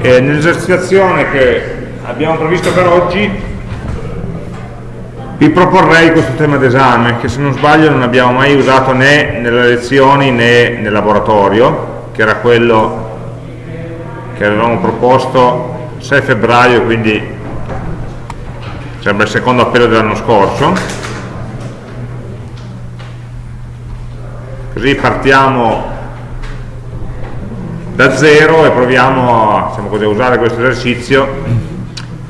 E nell'esercitazione che abbiamo previsto per oggi. Vi proporrei questo tema d'esame che se non sbaglio non abbiamo mai usato né nelle lezioni né nel laboratorio che era quello che avevamo proposto 6 febbraio quindi sembra il secondo appello dell'anno scorso. Così partiamo da zero e proviamo a, diciamo così, usare questo esercizio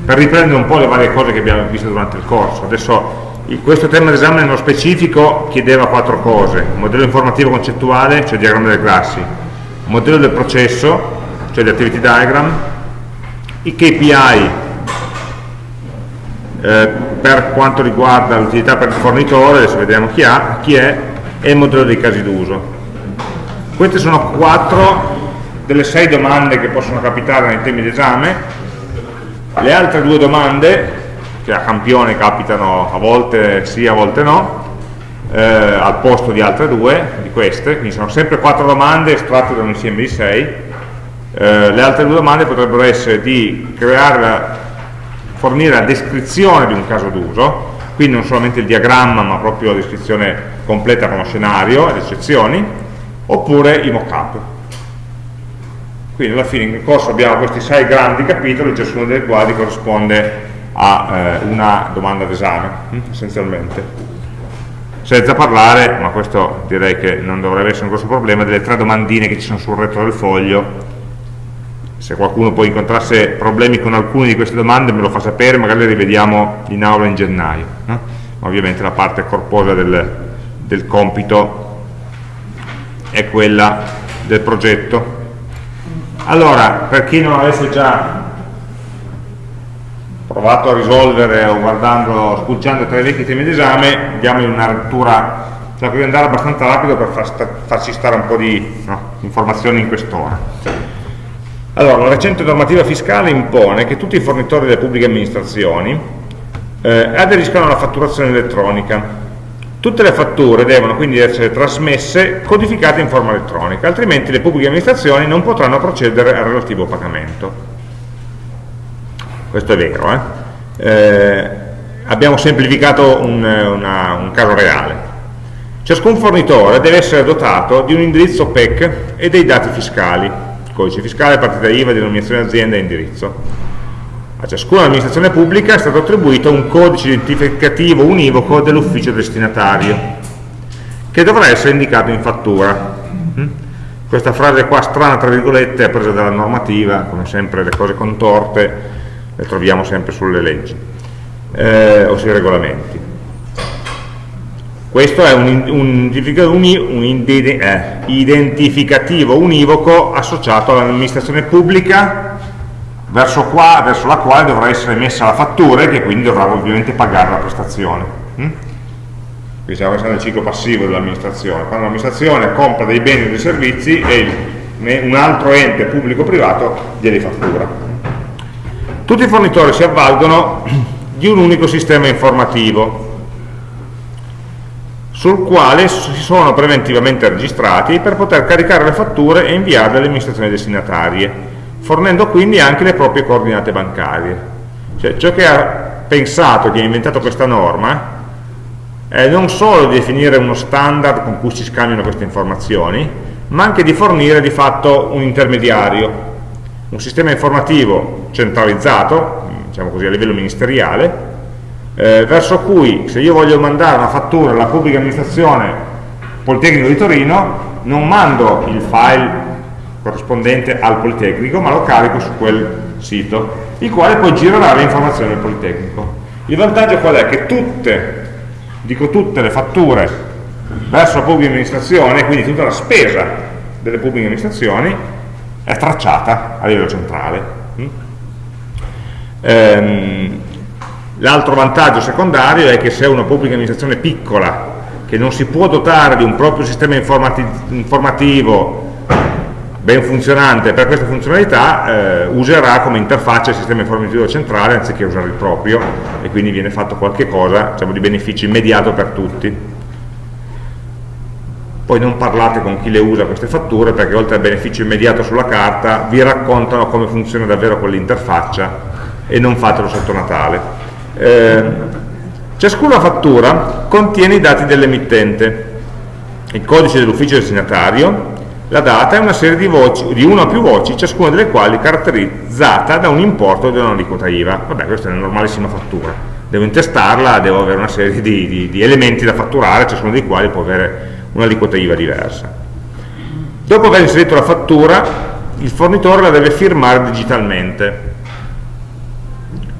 per riprendere un po' le varie cose che abbiamo visto durante il corso. Adesso questo tema d'esame nello specifico chiedeva quattro cose, modello informativo concettuale, cioè diagramma delle classi, modello del processo, cioè gli activity diagram, i KPI eh, per quanto riguarda l'utilità per il fornitore, adesso vediamo chi, ha, chi è, e il modello dei casi d'uso. Queste sono quattro delle sei domande che possono capitare nei temi d'esame. Le altre due domande, che a campione capitano a volte sì, a volte no, eh, al posto di altre due, di queste, quindi sono sempre quattro domande estratte da un insieme di sei, eh, le altre due domande potrebbero essere di creare, fornire la descrizione di un caso d'uso, quindi non solamente il diagramma ma proprio la descrizione completa con lo scenario ed eccezioni, oppure i mock-up quindi alla fine in corso abbiamo questi sei grandi capitoli, ciascuno dei quali corrisponde a eh, una domanda d'esame, hm, essenzialmente. Senza parlare, ma questo direi che non dovrebbe essere un grosso problema, delle tre domandine che ci sono sul retro del foglio. Se qualcuno poi incontrasse problemi con alcune di queste domande me lo fa sapere, magari le rivediamo in aula in gennaio. No? Ma ovviamente la parte corposa del, del compito è quella del progetto allora, per chi non avesse già provato a risolvere o guardando, spulciando tra i vecchi temi d'esame, diamo una lettura, cioè devo andare abbastanza rapido per far sta, farci stare un po' di no, informazioni in quest'ora. Allora, la recente normativa fiscale impone che tutti i fornitori delle pubbliche amministrazioni eh, aderiscano alla fatturazione elettronica Tutte le fatture devono quindi essere trasmesse codificate in forma elettronica, altrimenti le pubbliche amministrazioni non potranno procedere al relativo pagamento. Questo è vero. Eh? Eh, abbiamo semplificato un, una, un caso reale. Ciascun fornitore deve essere dotato di un indirizzo PEC e dei dati fiscali, codice fiscale, partita IVA, denominazione azienda e indirizzo a ciascuna amministrazione pubblica è stato attribuito un codice identificativo univoco dell'ufficio destinatario, che dovrà essere indicato in fattura. Mm? Questa frase qua strana, tra virgolette, è presa dalla normativa, come sempre le cose contorte le troviamo sempre sulle leggi eh, o sui regolamenti. Questo è un, un, un eh, identificativo univoco associato all'amministrazione pubblica verso, qua, verso la quale dovrà essere emessa la fattura e che quindi dovrà ovviamente pagare la prestazione. Mm? Quindi siamo nel ciclo passivo dell'amministrazione. Quando l'amministrazione compra dei beni o dei servizi e un altro ente pubblico-privato glieli fattura. Tutti i fornitori si avvalgono di un unico sistema informativo sul quale si sono preventivamente registrati per poter caricare le fatture e inviarle alle amministrazioni destinatarie fornendo quindi anche le proprie coordinate bancarie. Cioè, ciò che ha pensato, chi ha inventato questa norma, è non solo definire uno standard con cui si scambiano queste informazioni, ma anche di fornire di fatto un intermediario, un sistema informativo centralizzato, diciamo così a livello ministeriale, eh, verso cui se io voglio mandare una fattura alla pubblica amministrazione Politecnico di Torino, non mando il file corrispondente al Politecnico, ma lo carico su quel sito, il quale poi girerà le informazioni del Politecnico. Il vantaggio qual è? Che tutte, dico tutte le fatture verso la pubblica amministrazione, quindi tutta la spesa delle pubbliche amministrazioni, è tracciata a livello centrale. Mm? Ehm, L'altro vantaggio secondario è che se una pubblica amministrazione piccola, che non si può dotare di un proprio sistema informativo ben funzionante per questa funzionalità eh, userà come interfaccia il sistema informativo centrale anziché usare il proprio e quindi viene fatto qualche cosa diciamo, di beneficio immediato per tutti poi non parlate con chi le usa queste fatture perché oltre al beneficio immediato sulla carta vi raccontano come funziona davvero quell'interfaccia e non fatelo sotto Natale. Eh, ciascuna fattura contiene i dati dell'emittente, il codice dell'ufficio destinatario, la data e una serie di, voci, di una o più voci, ciascuna delle quali caratterizzata da un importo e da un'aliquota IVA. Vabbè, questa è una normalissima fattura. Devo intestarla, devo avere una serie di, di, di elementi da fatturare, ciascuno dei quali può avere un'aliquota IVA diversa. Dopo aver inserito la fattura, il fornitore la deve firmare digitalmente.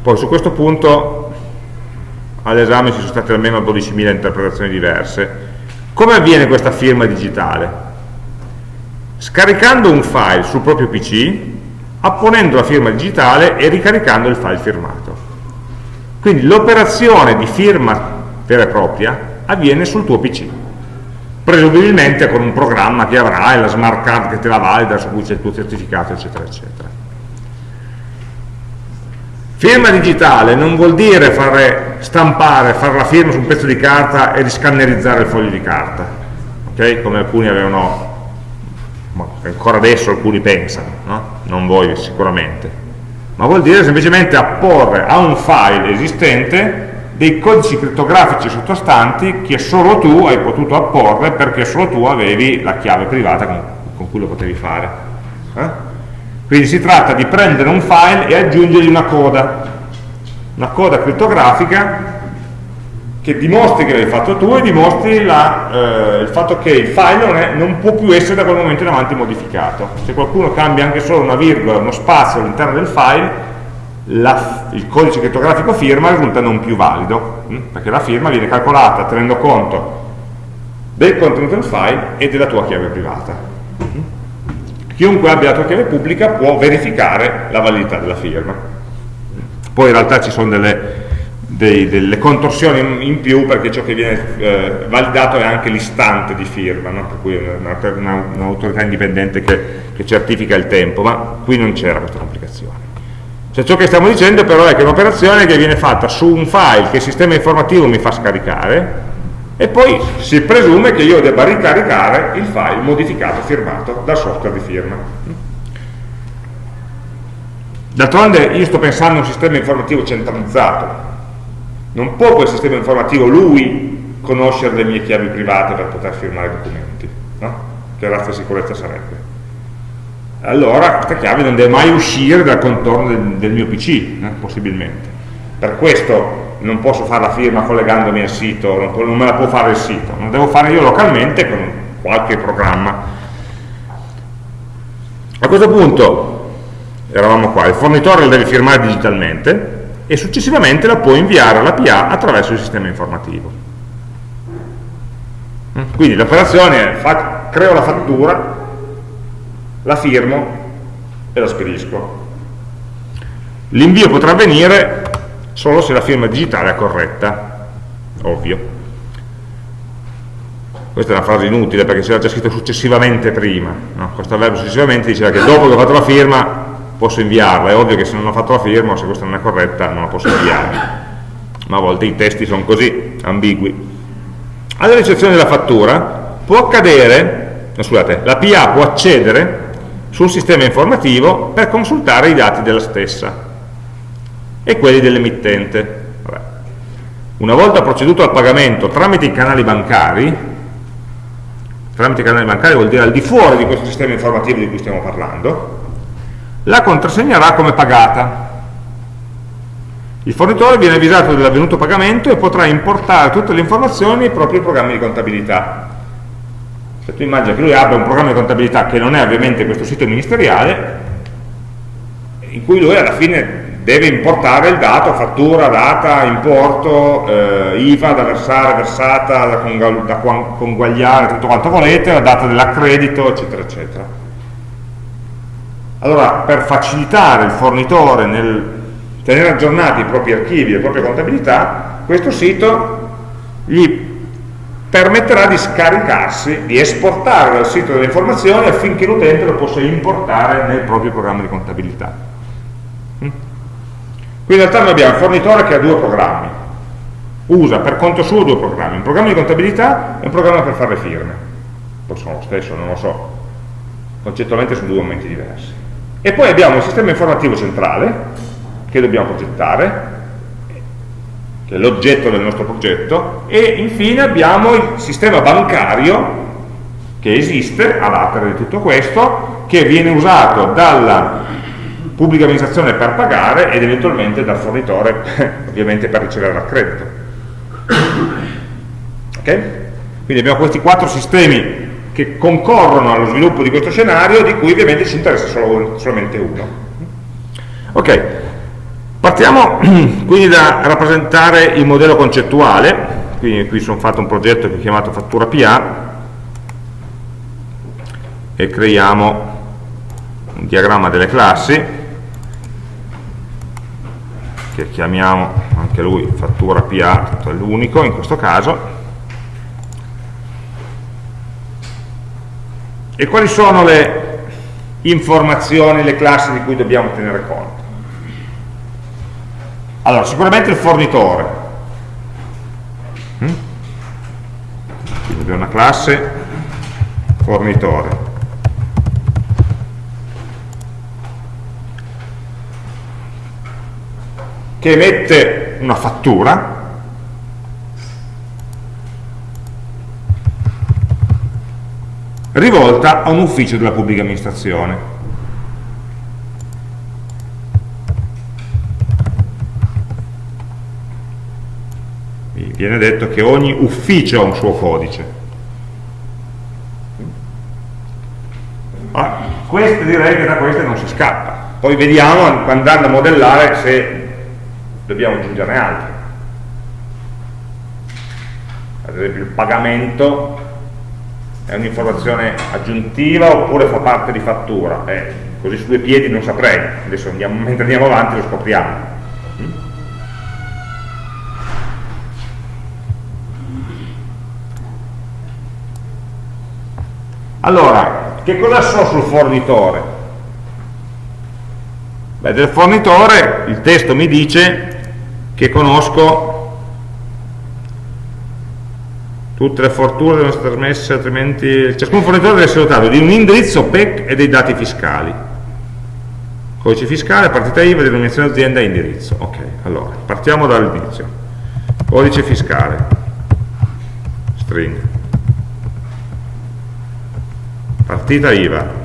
Poi su questo punto all'esame ci sono state almeno 12.000 interpretazioni diverse. Come avviene questa firma digitale? Scaricando un file sul proprio PC, apponendo la firma digitale e ricaricando il file firmato. Quindi l'operazione di firma vera e propria avviene sul tuo PC presumibilmente con un programma che avrai, la smart card che te la valida, su cui c'è il tuo certificato, eccetera, eccetera. Firma digitale non vuol dire fare, stampare, fare la firma su un pezzo di carta e riscannerizzare il foglio di carta, okay? come alcuni avevano, ancora adesso alcuni pensano, no? non voi sicuramente, ma vuol dire semplicemente apporre a un file esistente dei codici crittografici sottostanti che solo tu hai potuto apporre perché solo tu avevi la chiave privata con, con cui lo potevi fare. Eh? Quindi si tratta di prendere un file e aggiungergli una coda, una coda crittografica che dimostri che l'hai fatto tu e dimostri la, eh, il fatto che il file non, è, non, può più essere da quel momento in avanti modificato. Se qualcuno cambia anche solo una virgola, uno spazio all'interno del file, la, il codice crittografico firma risulta non più valido, hm? perché la firma viene calcolata tenendo conto del contenuto del file e della tua chiave privata. Hm? Chiunque abbia la tua chiave pubblica può verificare la validità della firma. Poi in realtà ci sono delle, dei, delle contorsioni in, più perché ciò che viene eh, validato è anche l'istante di firma, no? per cui è un'autorità una, indipendente che, che certifica il tempo, ma qui non c'era questa complicazione. Cioè ciò che stiamo dicendo però è che è un'operazione che viene fatta su un file che il sistema informativo mi fa scaricare e poi si presume che io debba ricaricare il file modificato, firmato dal software di firma. D'altronde io sto pensando a un sistema informativo centralizzato, non può quel sistema informativo lui conoscere le mie chiavi private per poter firmare i documenti, no? che razza di sicurezza sarebbe allora questa chiave non deve mai uscire dal contorno del, del mio PC, eh, possibilmente. Per questo non posso fare la firma collegandomi al sito, non, non me la può fare il sito, non devo fare io localmente con qualche programma. A questo punto, eravamo qua, il fornitore la deve firmare digitalmente e successivamente la può inviare alla PA attraverso il sistema informativo. Quindi l'operazione è, creo la fattura, la firmo e la spedisco. L'invio potrà avvenire solo se la firma digitale è corretta, ovvio. Questa è una frase inutile perché c'era già scritto successivamente prima, no? questo verbo successivamente diceva che dopo che ho fatto la firma posso inviarla, è ovvio che se non ho fatto la firma o se questa non è corretta non la posso inviare, ma a volte i testi sono così, ambigui. Alla ricezione della fattura può accadere, no, scusate, la PA può accedere sul sistema informativo per consultare i dati della stessa e quelli dell'emittente. Una volta proceduto al pagamento tramite i canali bancari, tramite i canali bancari vuol dire al di fuori di questo sistema informativo di cui stiamo parlando, la contrassegnerà come pagata. Il fornitore viene avvisato dell'avvenuto pagamento e potrà importare tutte le informazioni nei propri programmi di contabilità se tu immagini che lui abbia un programma di contabilità che non è ovviamente questo sito ministeriale, in cui lui alla fine deve importare il dato, fattura, data, importo, eh, IVA da versare, versata, da, conguagliare, tutto quanto volete, la data dell'accredito, eccetera, eccetera. Allora, per facilitare il fornitore nel tenere aggiornati i propri archivi, le proprie contabilità, questo sito gli permetterà di scaricarsi, di esportare dal sito delle informazioni affinché l'utente lo possa importare nel proprio programma di contabilità. Mm? Qui in realtà noi abbiamo un fornitore che ha due programmi, usa per conto suo due programmi, un programma di contabilità e un programma per fare le firme. poi sono lo stesso, non lo so, concettualmente sono due momenti diversi. E poi abbiamo il sistema informativo centrale, che dobbiamo progettare, che è l'oggetto del nostro progetto, e infine abbiamo il sistema bancario che esiste a latere di tutto questo, che viene usato dalla pubblica amministrazione per pagare ed eventualmente dal fornitore ovviamente per ricevere l'accredito. Ok? Quindi abbiamo questi quattro sistemi che concorrono allo sviluppo di questo scenario di cui ovviamente ci interessa solo, solamente uno. Ok, partiamo quindi da rappresentare il modello concettuale, quindi qui sono fatto un progetto che ho chiamato fattura PA e creiamo un diagramma delle classi che chiamiamo anche lui fattura PA, è l'unico in questo caso e quali sono le informazioni, le classi di cui dobbiamo tenere conto? Allora sicuramente il fornitore. Mm? quindi abbiamo una classe fornitore. Che emette una fattura rivolta a un ufficio della pubblica amministrazione. Viene detto che ogni ufficio ha un suo codice. Ma queste direi che da queste non si scappa. Poi vediamo andando a modellare se dobbiamo aggiungerne altri ad esempio il pagamento è un'informazione aggiuntiva oppure fa parte di fattura? Eh, così su due piedi non saprei. Adesso andiamo, mentre andiamo avanti lo scopriamo. Allora che cosa so sul fornitore? Beh, del fornitore il testo mi dice che conosco tutte le fortune devono essere trasmesse altrimenti ciascun fornitore deve essere dotato di un indirizzo PEC e dei dati fiscali. Codice fiscale, partita IVA, denominazione azienda e indirizzo. Ok, allora, partiamo dall'inizio. Codice fiscale. String. Partita IVA.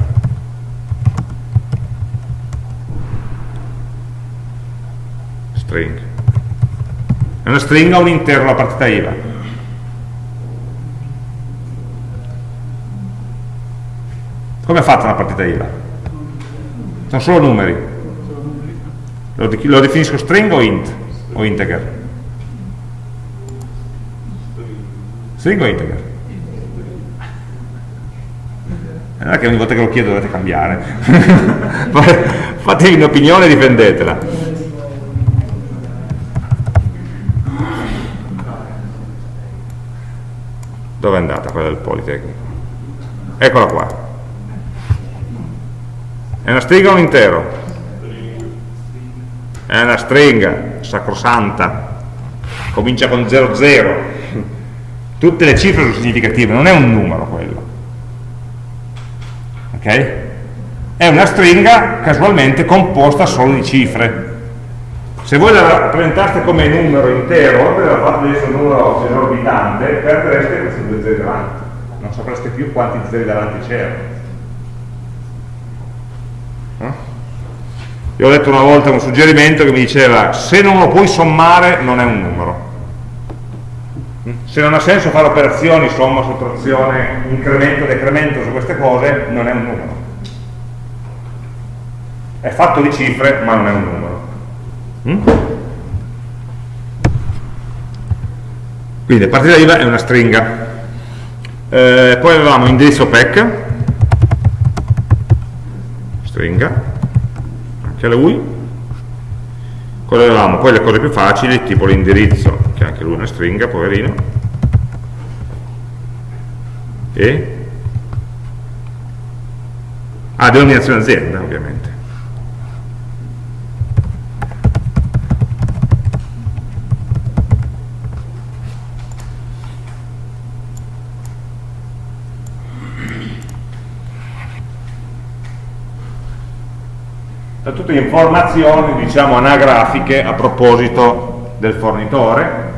String. È una stringa o un intero la partita IVA come è fatta una partita IVA? sono solo numeri lo, lo definisco string o int o integer? string o integer? non è che ogni volta che lo chiedo dovete cambiare fatevi un'opinione e difendetela dove è andata quella del Politecnico? eccola qua è una stringa o un intero? è una stringa sacrosanta comincia con 00 tutte le cifre sono significative non è un numero quello ok? è una stringa casualmente composta solo di cifre se voi la rappresentaste come numero intero, per la di essere un numero esorbitante, perdereste questi due zeri davanti. Non sapreste più quanti zeri davanti c'erano. Io ho letto una volta un suggerimento che mi diceva se non lo puoi sommare non è un numero. Se non ha senso fare operazioni, somma, sottrazione, incremento, decremento su queste cose, non è un numero. È fatto di cifre, ma non è un numero. Mm? Quindi partita IVA è una stringa. Eh, poi avevamo indirizzo PEC, stringa, anche lui. Cosa avevamo? Poi le cose più facili, tipo l'indirizzo, che anche lui è una stringa, poverino. E? Ah, denominazione azienda, ovviamente. sono tutte informazioni diciamo anagrafiche a proposito del fornitore.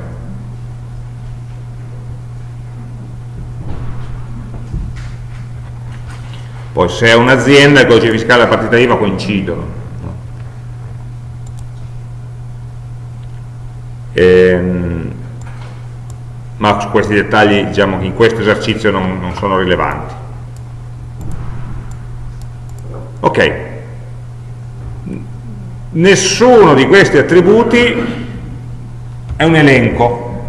Poi se è un'azienda il codice fiscale e la partita IVA coincidono ehm, ma questi dettagli diciamo che in questo esercizio non, non sono rilevanti. Ok nessuno di questi attributi è un elenco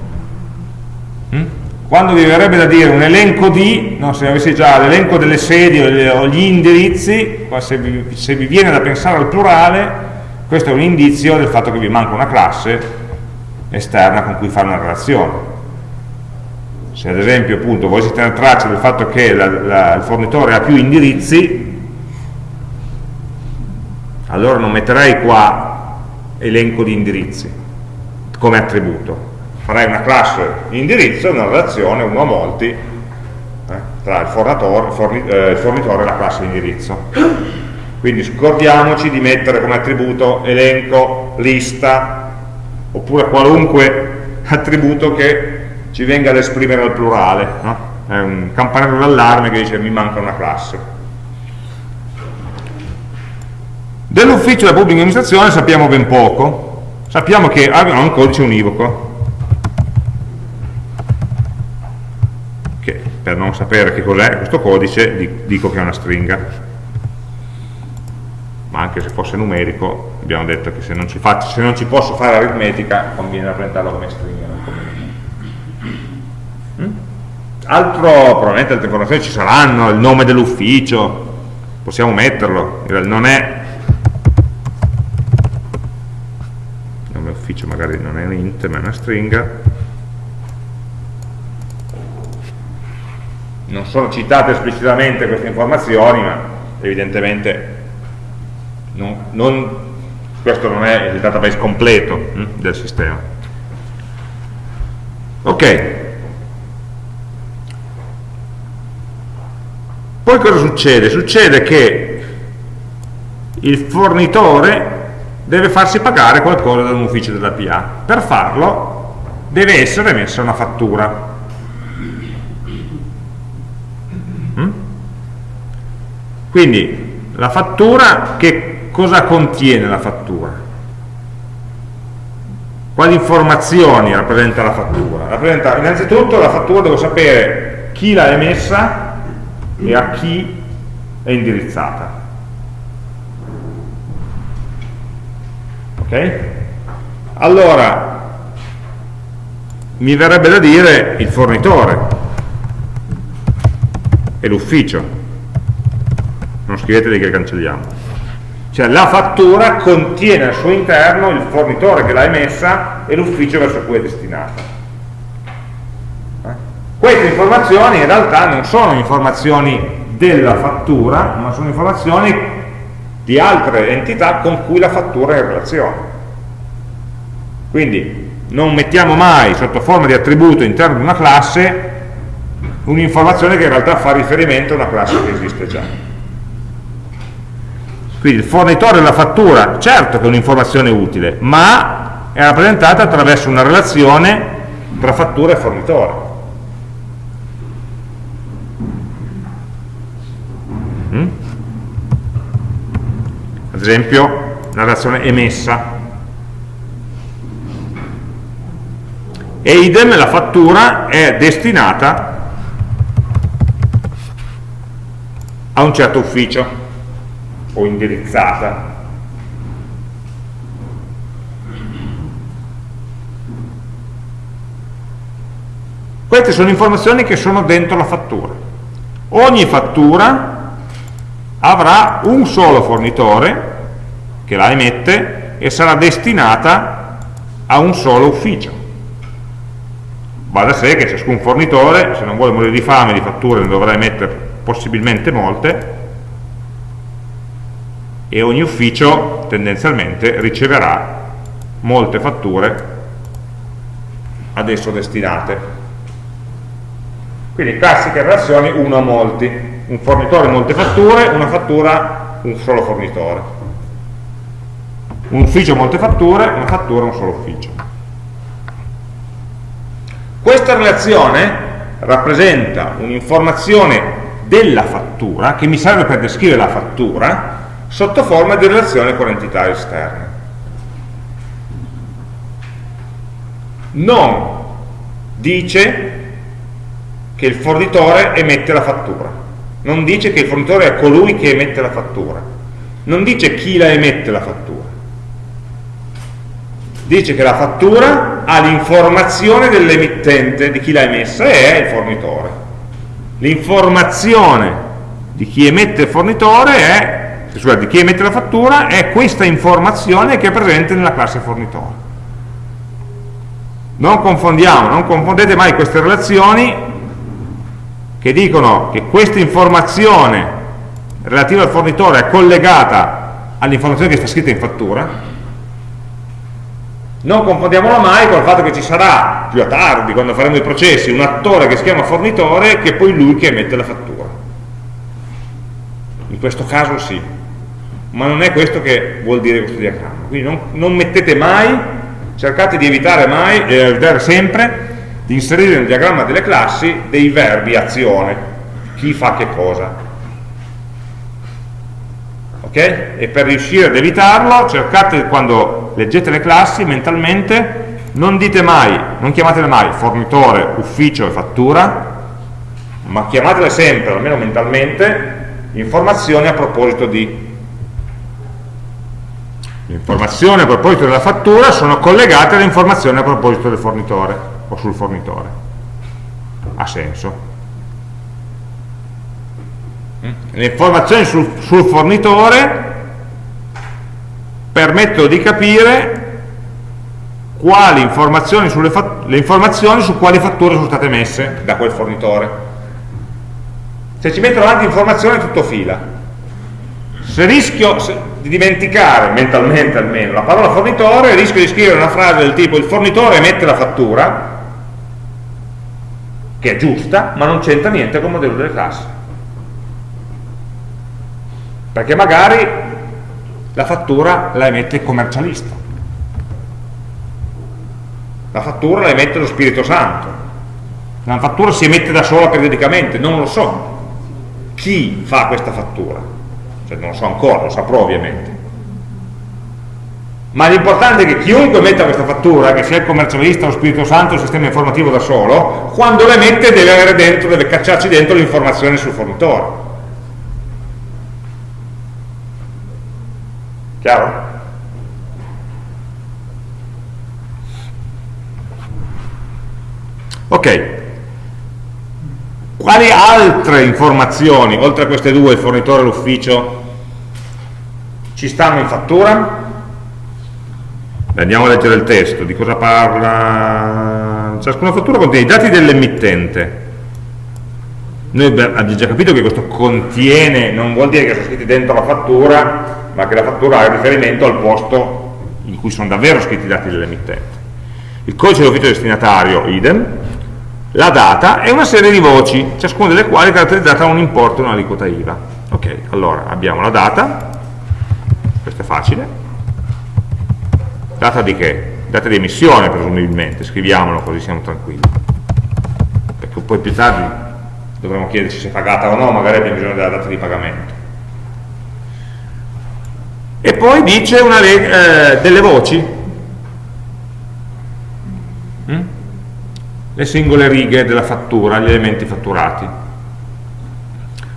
mm? quando vi verrebbe da dire un elenco di no, se avessi già l'elenco delle sedi o gli indirizzi se vi, se vi viene da pensare al plurale questo è un indizio del fatto che vi manca una classe esterna con cui fare una relazione se ad esempio appunto volessi tenere traccia del fatto che la, la, il fornitore ha più indirizzi allora non metterei qua elenco di indirizzi come attributo. Farei una classe indirizzo e una relazione uno a molti eh, tra il fornitore, forni, eh, fornitore e la classe indirizzo. Quindi scordiamoci di mettere come attributo elenco, lista oppure qualunque attributo che ci venga ad esprimere al plurale no? è un campanello d'allarme che dice mi manca una classe dell'ufficio della pubblica amministrazione sappiamo ben poco. Sappiamo che abbiamo un codice univoco. Che per non sapere che cos'è questo codice dico che è una stringa. Ma anche se fosse numerico abbiamo detto che se non ci, faccio, se non ci posso fare aritmetica conviene rappresentarlo come stringa mm? altro, probabilmente altre informazioni ci saranno il nome dell'ufficio possiamo metterlo. Non è ufficio magari non è un int ma è una stringa. Non sono citate esplicitamente queste informazioni ma evidentemente non, non, questo non è il database completo hm, del sistema. Ok. Poi cosa succede? succede che il fornitore deve farsi pagare qualcosa da un ufficio della PA per farlo deve essere emessa una fattura hm? quindi la fattura che cosa contiene la fattura? Quali informazioni rappresenta la fattura? Rappresenta, innanzitutto la fattura devo sapere chi l'ha emessa e a chi è indirizzata. Ok? Allora, mi verrebbe da dire il fornitore e l'ufficio. Non scrivetevi che cancelliamo cioè la fattura contiene al suo interno il fornitore che l'ha emessa e l'ufficio verso cui è destinata. Eh? Queste informazioni in realtà non sono informazioni della fattura, ma sono informazioni di altre entità con cui la fattura è in relazione. Quindi non mettiamo mai sotto forma di attributo all'interno di una classe un'informazione che in realtà fa riferimento a una classe che esiste già. Quindi il fornitore della fattura, certo che è un'informazione utile, ma è rappresentata attraverso una relazione tra fattura e fornitore. Esempio, la relazione emessa. E idem la fattura è destinata a un certo ufficio o indirizzata queste sono informazioni che sono dentro la fattura ogni fattura avrà un solo fornitore che la emette e sarà destinata a un solo ufficio va da sé che ciascun fornitore se non vuole morire di fame di fatture ne dovrà emettere possibilmente molte e ogni ufficio tendenzialmente riceverà molte fatture ad esso destinate. Quindi classiche relazioni uno a molti, un fornitore molte fatture, una fattura un solo fornitore. Un ufficio molte fatture, una fattura un solo ufficio. Questa relazione rappresenta un'informazione della fattura che mi serve per descrivere la fattura sotto forma di relazione con entità esterne. Non dice che il fornitore emette la fattura, non dice che il fornitore è colui che emette la fattura, non dice chi la emette la fattura, dice che la fattura ha l'informazione dell'emittente, di chi l'ha emessa, e è il fornitore. L'informazione di chi emette il fornitore è cioè di chi emette la fattura è questa informazione che è presente nella classe fornitore. Non confondiamo, non confondete mai queste relazioni che dicono che questa informazione relativa al fornitore è collegata all'informazione che sta scritta in fattura non confondiamola mai con il fatto che ci sarà più a tardi, quando faremo i processi, un attore che si chiama fornitore che è poi lui che emette la fattura. In questo caso sì, ma non è questo che vuol dire questo diagramma. Quindi non, non mettete mai, cercate di evitare mai, e evitare sempre, di inserire nel diagramma delle classi dei verbi azione, chi fa che cosa. Ok? E per riuscire ad evitarlo, cercate quando leggete le classi mentalmente, non dite mai, non chiamatele mai fornitore, ufficio e fattura, ma chiamatele sempre, almeno mentalmente, informazioni a proposito di informazioni a proposito della fattura sono collegate alle informazioni a proposito del fornitore o sul fornitore ha senso? Le informazioni sul, sul fornitore permettono di capire quali informazioni sulle le informazioni su quali fatture sono state messe da quel fornitore. Se ci metto avanti informazioni tutto fila. Se rischio di dimenticare, mentalmente almeno, la parola fornitore, rischio di scrivere una frase del tipo il fornitore emette la fattura, che è giusta, ma non c'entra niente con il modello delle classi. Perché magari la fattura la emette il commercialista. La fattura la emette lo Spirito Santo. La fattura si emette da sola periodicamente, non lo so. Chi fa questa fattura? cioè non lo so ancora, lo saprò ovviamente ma l'importante è che chiunque metta questa fattura, che sia il commercialista, lo Spirito Santo, il sistema informativo da solo, quando la mette deve avere dentro, deve cacciarci dentro l'informazione sul fornitore. Chiaro? Ok. Quali altre informazioni, oltre a queste due, il fornitore e l'ufficio, ci stanno in fattura? Andiamo a leggere il testo, di cosa parla? Ciascuna fattura contiene i dati dell'emittente. Noi abbiamo già capito che questo contiene, non vuol dire che sono scritti dentro la fattura, ma che la fattura ha riferimento al posto in cui sono davvero scritti i dati dell'emittente. Il codice dell'ufficio destinatario, idem, la data e una serie di voci, ciascuna delle quali è caratterizzata da un importo e un'aliquota IVA. Ok, allora abbiamo la data, questo è facile data di che? data di emissione presumibilmente scriviamolo così siamo tranquilli perché poi più tardi dovremo chiederci se è pagata o no magari abbiamo bisogno della data di pagamento e poi dice una, eh, delle voci mm? le singole righe della fattura, gli elementi fatturati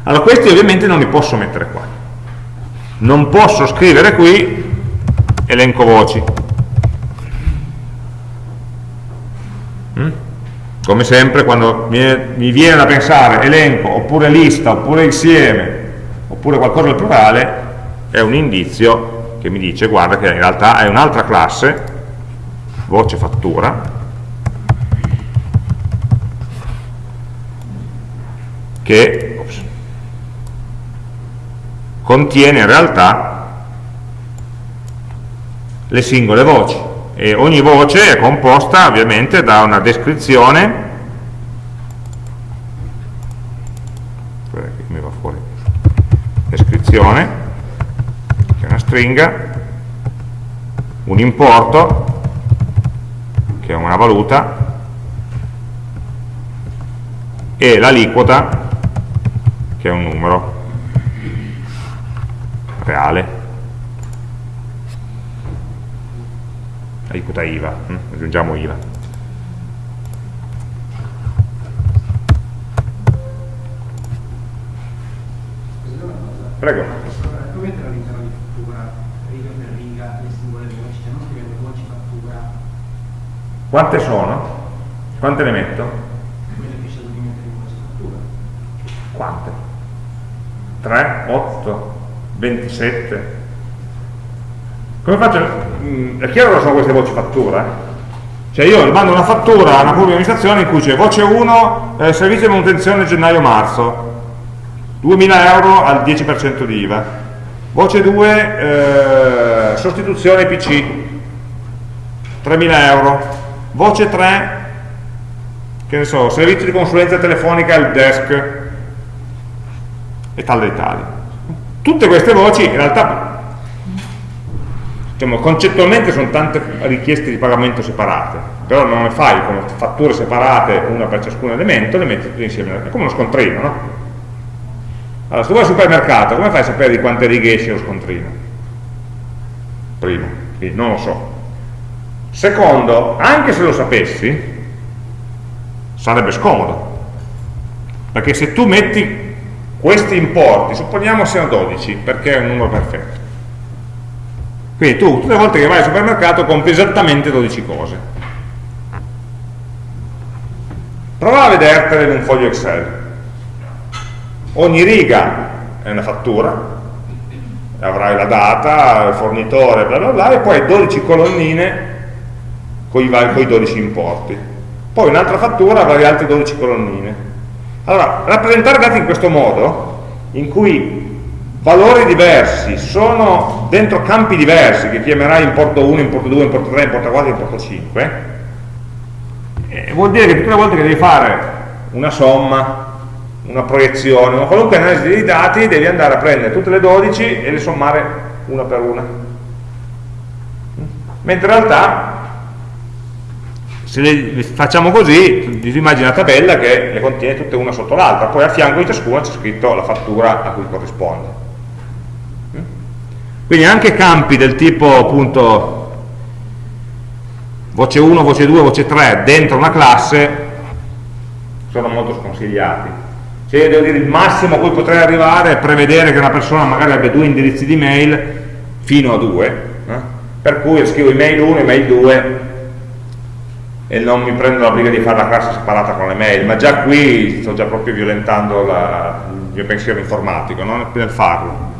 allora questi ovviamente non li posso mettere qua non posso scrivere qui elenco voci mm? come sempre quando mi viene da pensare elenco oppure lista oppure insieme oppure qualcosa al plurale è un indizio che mi dice guarda che in realtà è un'altra classe voce fattura che contiene in realtà le singole voci. E ogni voce è composta ovviamente da una descrizione. Descrizione stringa un importo, che è una valuta, e l'aliquota, che è un numero reale. Aliquota IVA, hm? aggiungiamo IVA. Prego. Come realizzano di fattura riga per riga le singole voci? Cioè non scrivendo voci fattura. Quante sono? Quante ne metto? Quante? 3, 8, 27. Come faccio? Mm, è chiaro che sono queste voci fattura? Eh? Cioè io mando una fattura a una pubblica amministrazione in cui c'è voce 1, eh, servizio di manutenzione gennaio-marzo, 2.000 euro al 10% di IVA. Voce 2, eh, sostituzione PC, 3.000 euro. Voce 3, che ne so, servizio di consulenza telefonica al desk e tal dei tali. Tutte queste voci in realtà diciamo, concettualmente sono tante richieste di pagamento separate, però non le fai come fatture separate, una per ciascun elemento, le metti tutte insieme, è come uno scontrino, no? Allora, se tu vai al supermercato, come fai a sapere di quante righe esce lo scontrino? Primo, quindi non lo so. Secondo, anche se lo sapessi, sarebbe scomodo. Perché se tu metti questi importi, supponiamo siano 12, perché è un numero perfetto. Quindi tu, tutte le volte che vai al supermercato, compri esattamente 12 cose. Prova a vedertele in un foglio Excel ogni riga è una fattura avrai la data, il fornitore, bla bla bla, e poi 12 colonnine con i 12 importi. Poi un'altra fattura avrai altre 12 colonnine. Allora, rappresentare dati in questo modo, in cui valori diversi sono dentro campi diversi, che chiamerai importo 1, importo 2, importo 3, importo 4, importo 5, eh, vuol dire che tutte le volte che devi fare una somma, una proiezione, una qualunque analisi dei dati, devi andare a prendere tutte le 12 e le sommare una per una. Mentre in realtà, se le facciamo così, ti immagini una tabella che le contiene tutte una sotto l'altra, poi a fianco di ciascuna c'è scritto la fattura a cui corrisponde. Quindi anche campi del tipo appunto voce 1, voce 2, voce 3 dentro una classe sono molto sconsigliati cioè devo dire il massimo a cui potrei arrivare è prevedere che una persona magari abbia due indirizzi di mail fino a due eh? per cui scrivo email 1 email 2 e non mi prendo la briga di fare la classe separata con le mail ma già qui sto già proprio violentando la, il mio pensiero informatico non nel farlo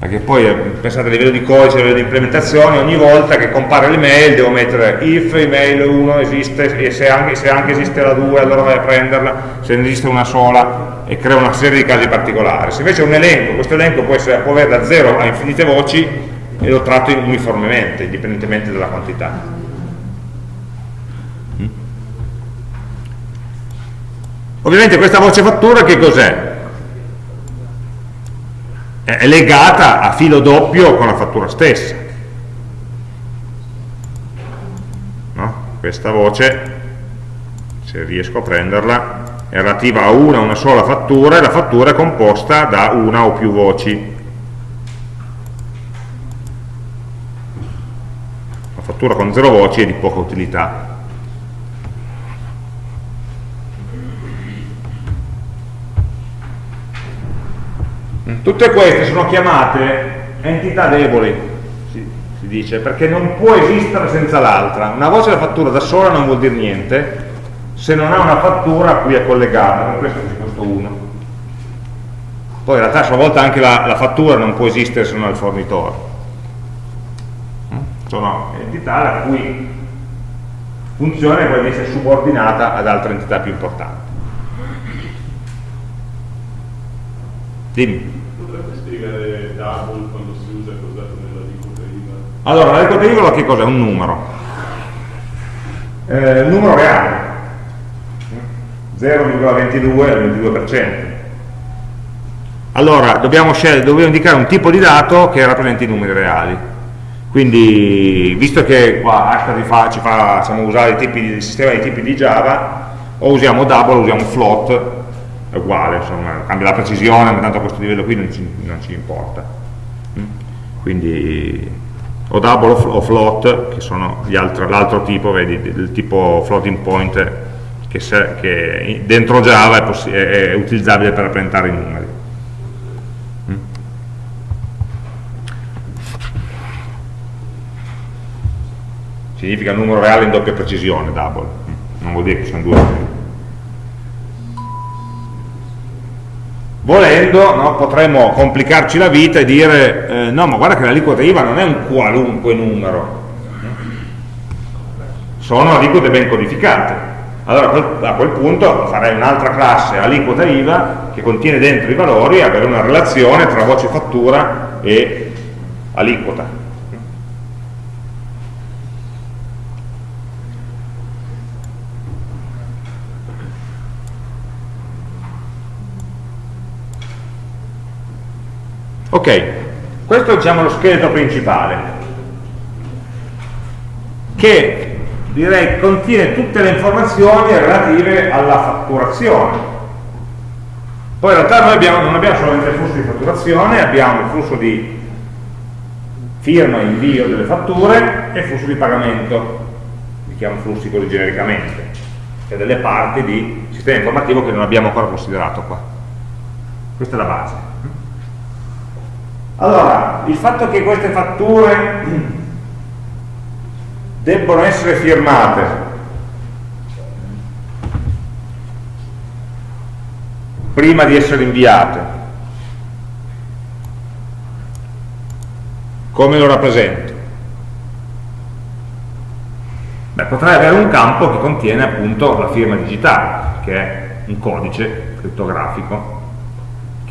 perché poi eh, pensate a livello di codice, a livello di implementazione, ogni volta che compare l'email devo mettere if email 1 esiste e se anche, se anche, esiste la 2 allora vai a prenderla, se ne esiste una sola e crea una serie di casi particolari. Se invece è un elenco, questo elenco può, essere, può avere da 0 a infinite voci e lo tratto uniformemente, indipendentemente dalla quantità. Ovviamente questa voce fattura che cos'è? è legata a filo doppio con la fattura stessa. No? Questa voce, se riesco a prenderla, è relativa a una, una sola fattura e la fattura è composta da una o più voci. La fattura con zero voci è di poca utilità. Tutte queste sono chiamate entità deboli, si, si dice, perché non può esistere senza l'altra. Una voce della fattura da sola non vuol dire niente se non ha una fattura a cui è collegata, per questo è questo 1. Poi in realtà a sua volta anche la, la fattura non può esistere se non ha il fornitore. Sono entità la cui funzione può essere subordinata ad altre entità più importanti. Dimmi double quando si usa cos'è nella aliquota IVA? Allora, l'aliquota IVA che cos'è? Un numero. Eh, numero reale. 0,22 al 22%. Allora, dobbiamo, scegliere, dobbiamo indicare un tipo di dato che rappresenti i numeri reali. Quindi, visto che qua Ashtray fa, ci fa facciamo usare il sistema di tipi di Java, o usiamo double o usiamo float, è uguale, insomma, cambia la precisione, ma tanto a questo livello qui non ci, non ci importa. Mm? Quindi o double o float, che sono l'altro tipo, vedi, del tipo floating point, che, se, che dentro Java è, è, utilizzabile per rappresentare i numeri. Mm? Significa numero reale in doppia precisione, double, mm? non vuol dire che sono due volendo no, potremmo complicarci la vita e dire eh, no ma guarda che l'aliquota IVA non è un qualunque numero. Sono aliquote ben codificate. Allora a quel punto farei un'altra classe aliquota IVA che contiene dentro i valori e avere una relazione tra voce fattura e aliquota Ok, questo è diciamo, lo scheletro principale, che direi contiene tutte le informazioni relative alla fatturazione. Poi in realtà noi abbiamo, non abbiamo solamente il flusso di fatturazione, abbiamo il flusso di firma e invio delle fatture e il flusso di pagamento, li chiamo flussi così genericamente, cioè delle parti di sistema informativo che non abbiamo ancora considerato qua. Questa è la base. Allora, il fatto che queste fatture debbono essere firmate prima di essere inviate, come lo rappresento? Beh, potrei avere un campo che contiene appunto la firma digitale, che è un codice crittografico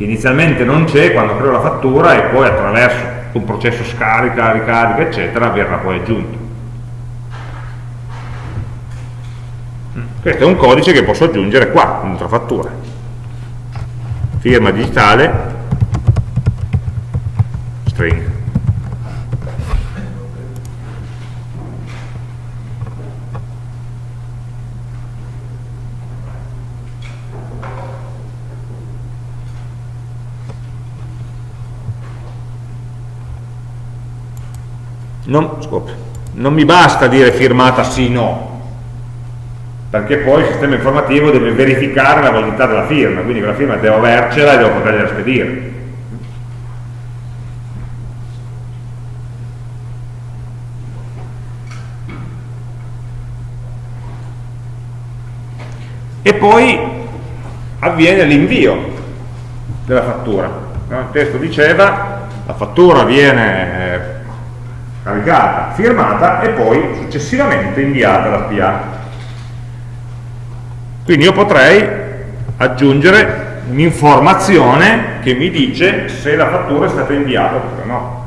che inizialmente non c'è quando creo la fattura e poi attraverso un processo scarica, ricarica, eccetera, verrà poi aggiunto. Questo è un codice che posso aggiungere qua, un'altra fattura. Firma digitale, string. Non, scop, non mi basta dire firmata sì no. Perché poi il sistema informativo deve verificare la validità della firma quindi quella firma devo avercela e devo potergliela spedire. E poi avviene l'invio della fattura. Il testo diceva la fattura viene eh, caricata, firmata e poi successivamente inviata alla PA. Quindi io potrei aggiungere un'informazione che mi dice se la fattura è stata inviata oppure no.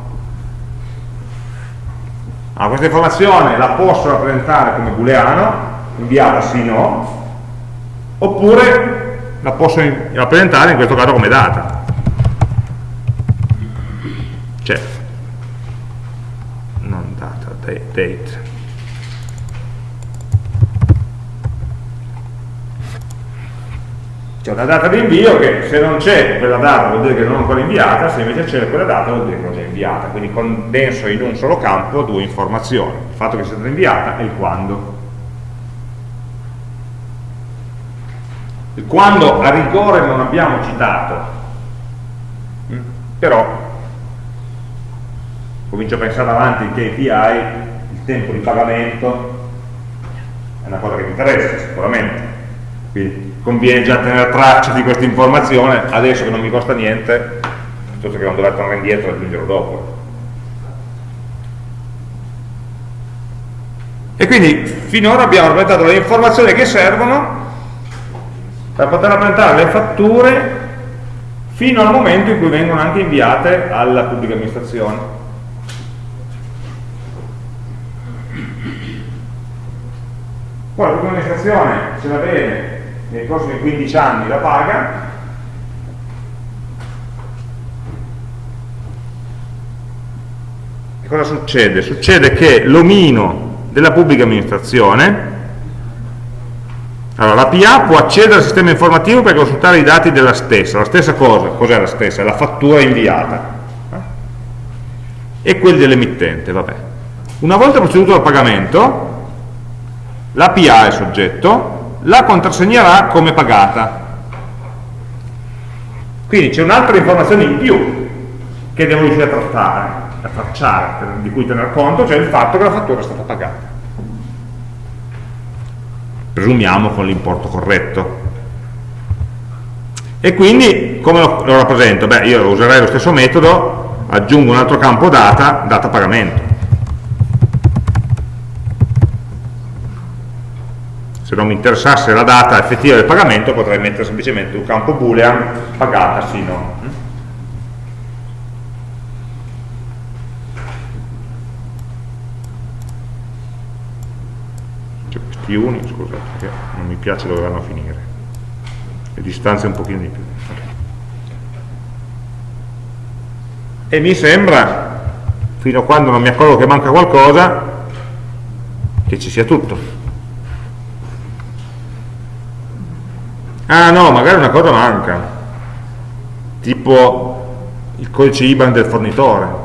Ah, questa informazione la posso rappresentare come booleano, inviata sì o no, oppure la posso rappresentare in questo caso come data. Cioè, date c'è una data di invio che se non c'è quella data vuol dire che non è ancora inviata se invece c'è quella data vuol dire che l'ho già inviata. Quindi condenso in un solo campo due informazioni. Il fatto che sia stata inviata e il quando. Il quando a rigore non abbiamo citato mm? però comincio a pensare avanti in KPI, tempo di pagamento è una cosa che mi interessa sicuramente, quindi conviene già tenere traccia di questa informazione adesso che non mi costa niente, piuttosto che non dover tornare indietro e aggiungerlo dopo. E quindi finora abbiamo rappresentato le informazioni che servono per poter rappresentare le fatture fino al momento in cui vengono anche inviate alla pubblica amministrazione. Poi la pubblica amministrazione se la vede nei prossimi 15 anni la paga, e cosa succede? Succede che l'omino della pubblica amministrazione, allora la PA può accedere al sistema informativo per consultare i dati della stessa, la stessa cosa, cos'è la stessa? È la fattura inviata e quelli dell'emittente, vabbè. Una volta proceduto al pagamento, la PA è soggetto, la contrassegnerà come pagata. Quindi c'è un'altra informazione in più che devo riuscire a trattare, a tracciare, di cui tener conto, cioè il fatto che la fattura è stata pagata. Presumiamo con l'importo corretto. E quindi come lo rappresento? Beh, io userei lo stesso metodo, aggiungo un altro campo data, data pagamento se non mi interessasse la data effettiva del pagamento potrei mettere semplicemente un campo boolean pagata sì no c'è questi uni scusate che non mi piace dove vanno a finire. Le distanze un pochino di più. E mi sembra fino a quando non mi accorgo che manca qualcosa che ci sia tutto ah no, magari una cosa manca. Tipo il codice IBAN del fornitore.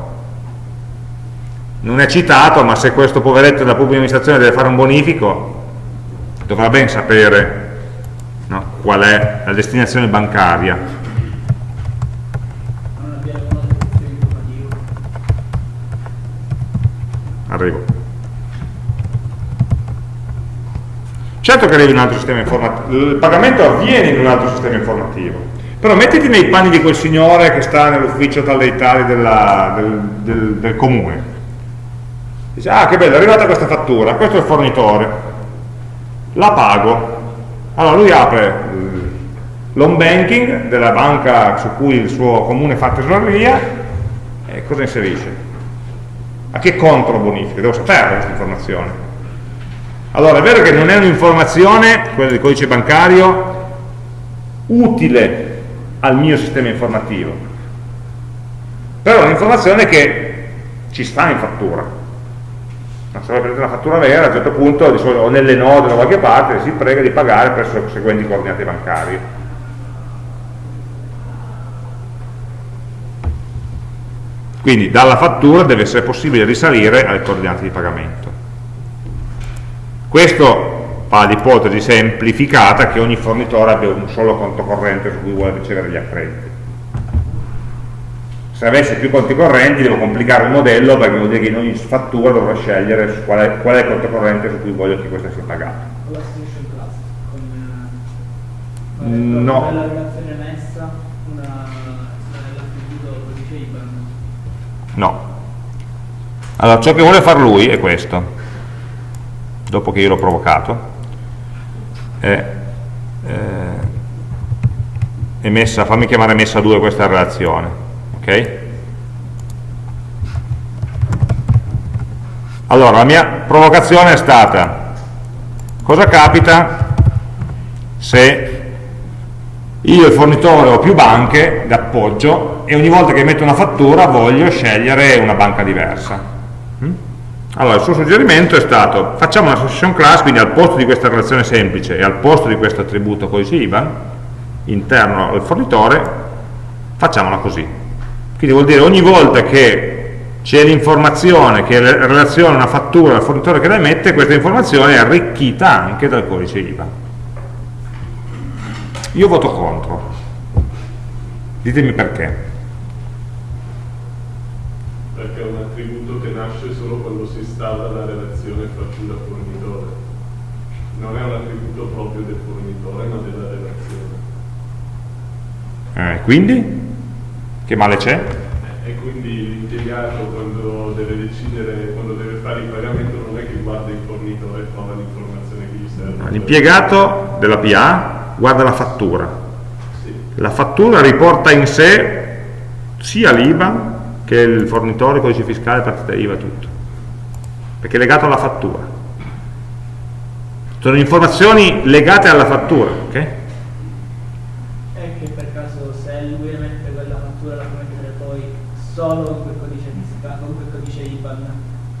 Non è citato ma se questo poveretto della pubblica amministrazione deve fare un bonifico dovrà ben sapere no, qual è la destinazione bancaria. Arrivo Certo che arrivi in un altro sistema informativo, il pagamento avviene in un altro sistema informativo, però mettiti nei panni di quel signore che sta nell'ufficio tal dei tali della, del, del, del, comune. Dice, ah che bello, è arrivata questa fattura, questo è il fornitore, la pago. Allora lui apre l'home banking della banca su cui il suo comune fa tesoreria e cosa inserisce? A che conto lo bonifica? Devo sapere questa informazione allora, è vero che non è un'informazione, quella del codice bancario, utile al mio sistema informativo, però è un'informazione che ci sta in fattura. Se voi prendete una fattura vera, a un certo punto, o nelle node da qualche parte, si prega di pagare presso le seguenti coordinate bancarie. Quindi dalla fattura deve essere possibile risalire alle coordinate di pagamento. Questo fa l'ipotesi semplificata che ogni fornitore abbia un solo conto corrente su cui vuole ricevere gli accrediti. Se avessi più conti correnti devo complicare il modello perché vuol dire che in ogni fattura dovrò scegliere qual è, qual è il conto corrente su cui voglio che questa sia con eh, no. codice IBAN. No. Allora, ciò che vuole fare lui è questo dopo che io l'ho provocato è, eh, è fammi chiamare messa 2 questa relazione ok? allora la mia provocazione è stata cosa capita se io il fornitore ho più banche d'appoggio e ogni volta che metto una fattura voglio scegliere una banca diversa allora, il suo suggerimento è stato, facciamo una association class, quindi al posto di questa relazione semplice e al posto di questo attributo codice IBAN, interno al fornitore, facciamola così. Quindi vuol dire ogni volta che c'è l'informazione che relaziona una fattura al fornitore che la emette, questa informazione è arricchita anche dal codice IBAN. Io voto contro. Ditemi perché. Perché è un attributo che nasce solo quando si installa la relazione fattura-fornitore. Non è un attributo proprio del fornitore, ma della relazione. Eh, quindi? Che male c'è? E quindi l'impiegato quando deve decidere, quando deve fare il pagamento non è che guarda il fornitore e trova l'informazione che gli serve. L'impiegato della PA guarda la fattura. Sì. La fattura riporta in sé sia l'IBAN che il fornitore, codice fiscale, partita IVA, tutto. Perché è legato alla fattura. Sono informazioni legate alla fattura, ok? E che per caso se lui emette quella fattura la può mettere poi solo con quel codice fiscale, con quel codice IBAN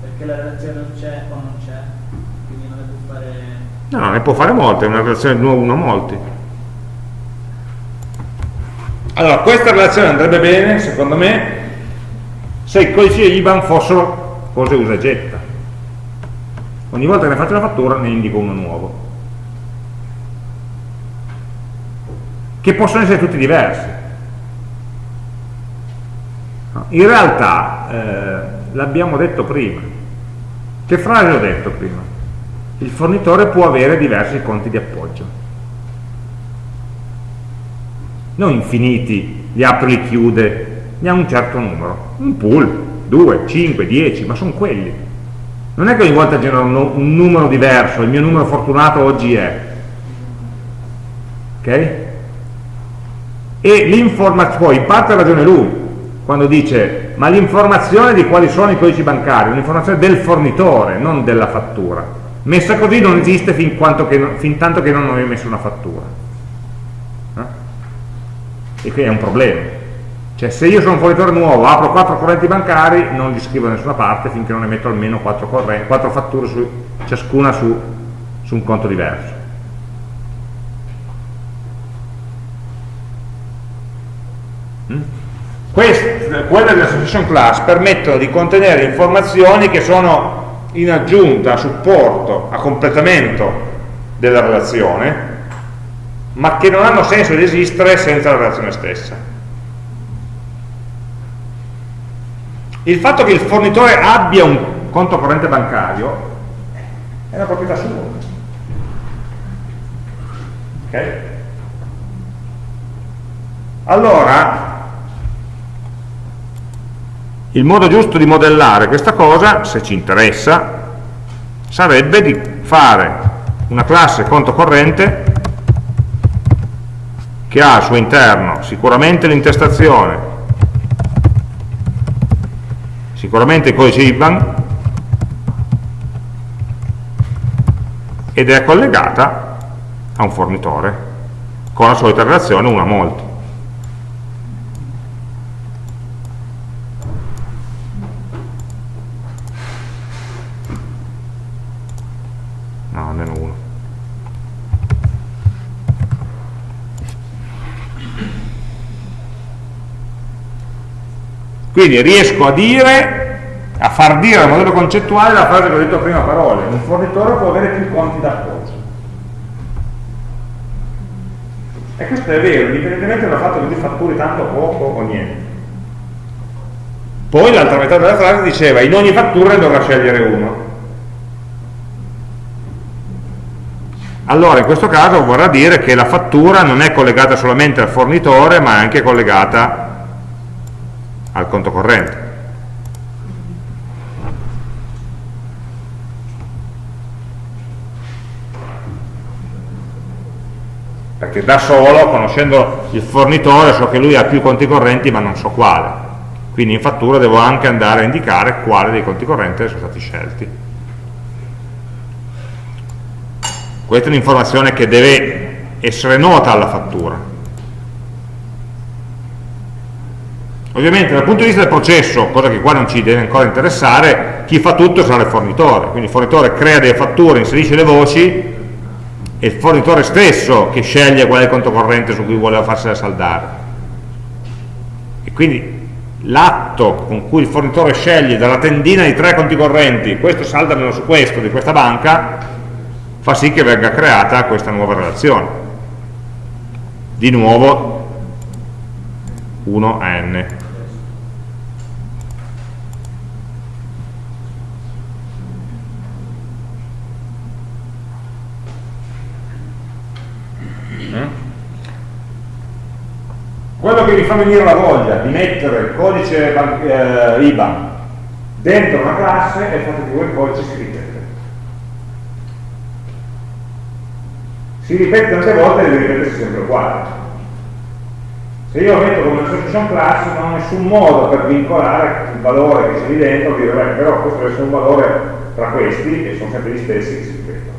Perché la relazione non c'è o non c'è, quindi non ne può fare... No, no, ne può fare molte, è una relazione di nuovo 1 a molti. Allora, questa relazione andrebbe bene, secondo me, se i codici IBAN fossero cose usa e getta. Ogni volta che ne faccio una fattura ne indico uno nuovo. Che possono essere tutti diversi. In realtà, eh, l'abbiamo detto prima. Che frase ho detto prima? Il fornitore può avere diversi conti di appoggio. Non infiniti, li apre e li chiude, ne ha un certo numero. Un pool, 2, 5, 10, ma sono quelli. Non è che ogni volta genera un, numero diverso, il mio numero fortunato oggi è. Ok? E l'informazione, poi in parte ha ragione lui, quando dice ma l'informazione di quali sono i codici bancari, un'informazione del fornitore, non della fattura. Messa così non esiste fin, che, fin tanto che non hai messo una fattura. Eh? E qui è un problema. Cioè se io sono un fornitore nuovo, apro quattro correnti bancari, non li scrivo da nessuna parte finché non ne metto almeno quattro, fatture, su, ciascuna su, su un conto diverso. Mm? Quelle dell'association class permettono di contenere informazioni che sono in aggiunta, a supporto, a completamento della relazione, ma che non hanno senso di esistere senza la relazione stessa. Il fatto che il fornitore abbia un conto corrente bancario è una proprietà sua. Ok? Allora, il modo giusto di modellare questa cosa, se ci interessa, sarebbe di fare una classe conto corrente che ha al suo interno sicuramente l'intestazione, sicuramente il codice IBAN ed è collegata a un fornitore con la solita relazione 1 a molti. Quindi riesco a dire, a far dire al modello concettuale la frase che ho detto prima parole, un fornitore può avere più conti d'appoggio. E questo è vero, indipendentemente dal fatto che tu fatturi tanto poco o niente. Poi l'altra metà della frase diceva in ogni fattura dovrà scegliere uno. Allora in questo caso vorrà dire che la fattura non è collegata solamente al fornitore ma è anche collegata al conto corrente. Perché da solo, conoscendo il fornitore, so che lui ha più conti correnti ma non so quale. Quindi in fattura devo anche andare a indicare quale dei conti correnti sono stati scelti. Questa è un'informazione che deve essere nota alla fattura Ovviamente dal punto di vista del processo, cosa che qua non ci deve ancora interessare, chi fa tutto sarà il fornitore, quindi il fornitore crea delle fatture, inserisce le voci, è il fornitore stesso che sceglie qual è il conto corrente su cui vuole farsela saldare. E quindi l'atto con cui il fornitore sceglie dalla tendina di tre conti correnti, questo saldamelo su questo di questa banca, fa sì che venga creata questa nuova relazione. Di nuovo 1 a n mi fa venire la voglia di mettere il codice eh, IBAN dentro una classe è il fatto che quel codice si ripete. Si ripete tante volte e deve ripetersi sempre uguale. Se io metto come association class non ho nessun modo per vincolare il valore che c'è lì dentro, dire beh, però questo deve essere un valore tra questi, che sono sempre gli stessi che si ripetono.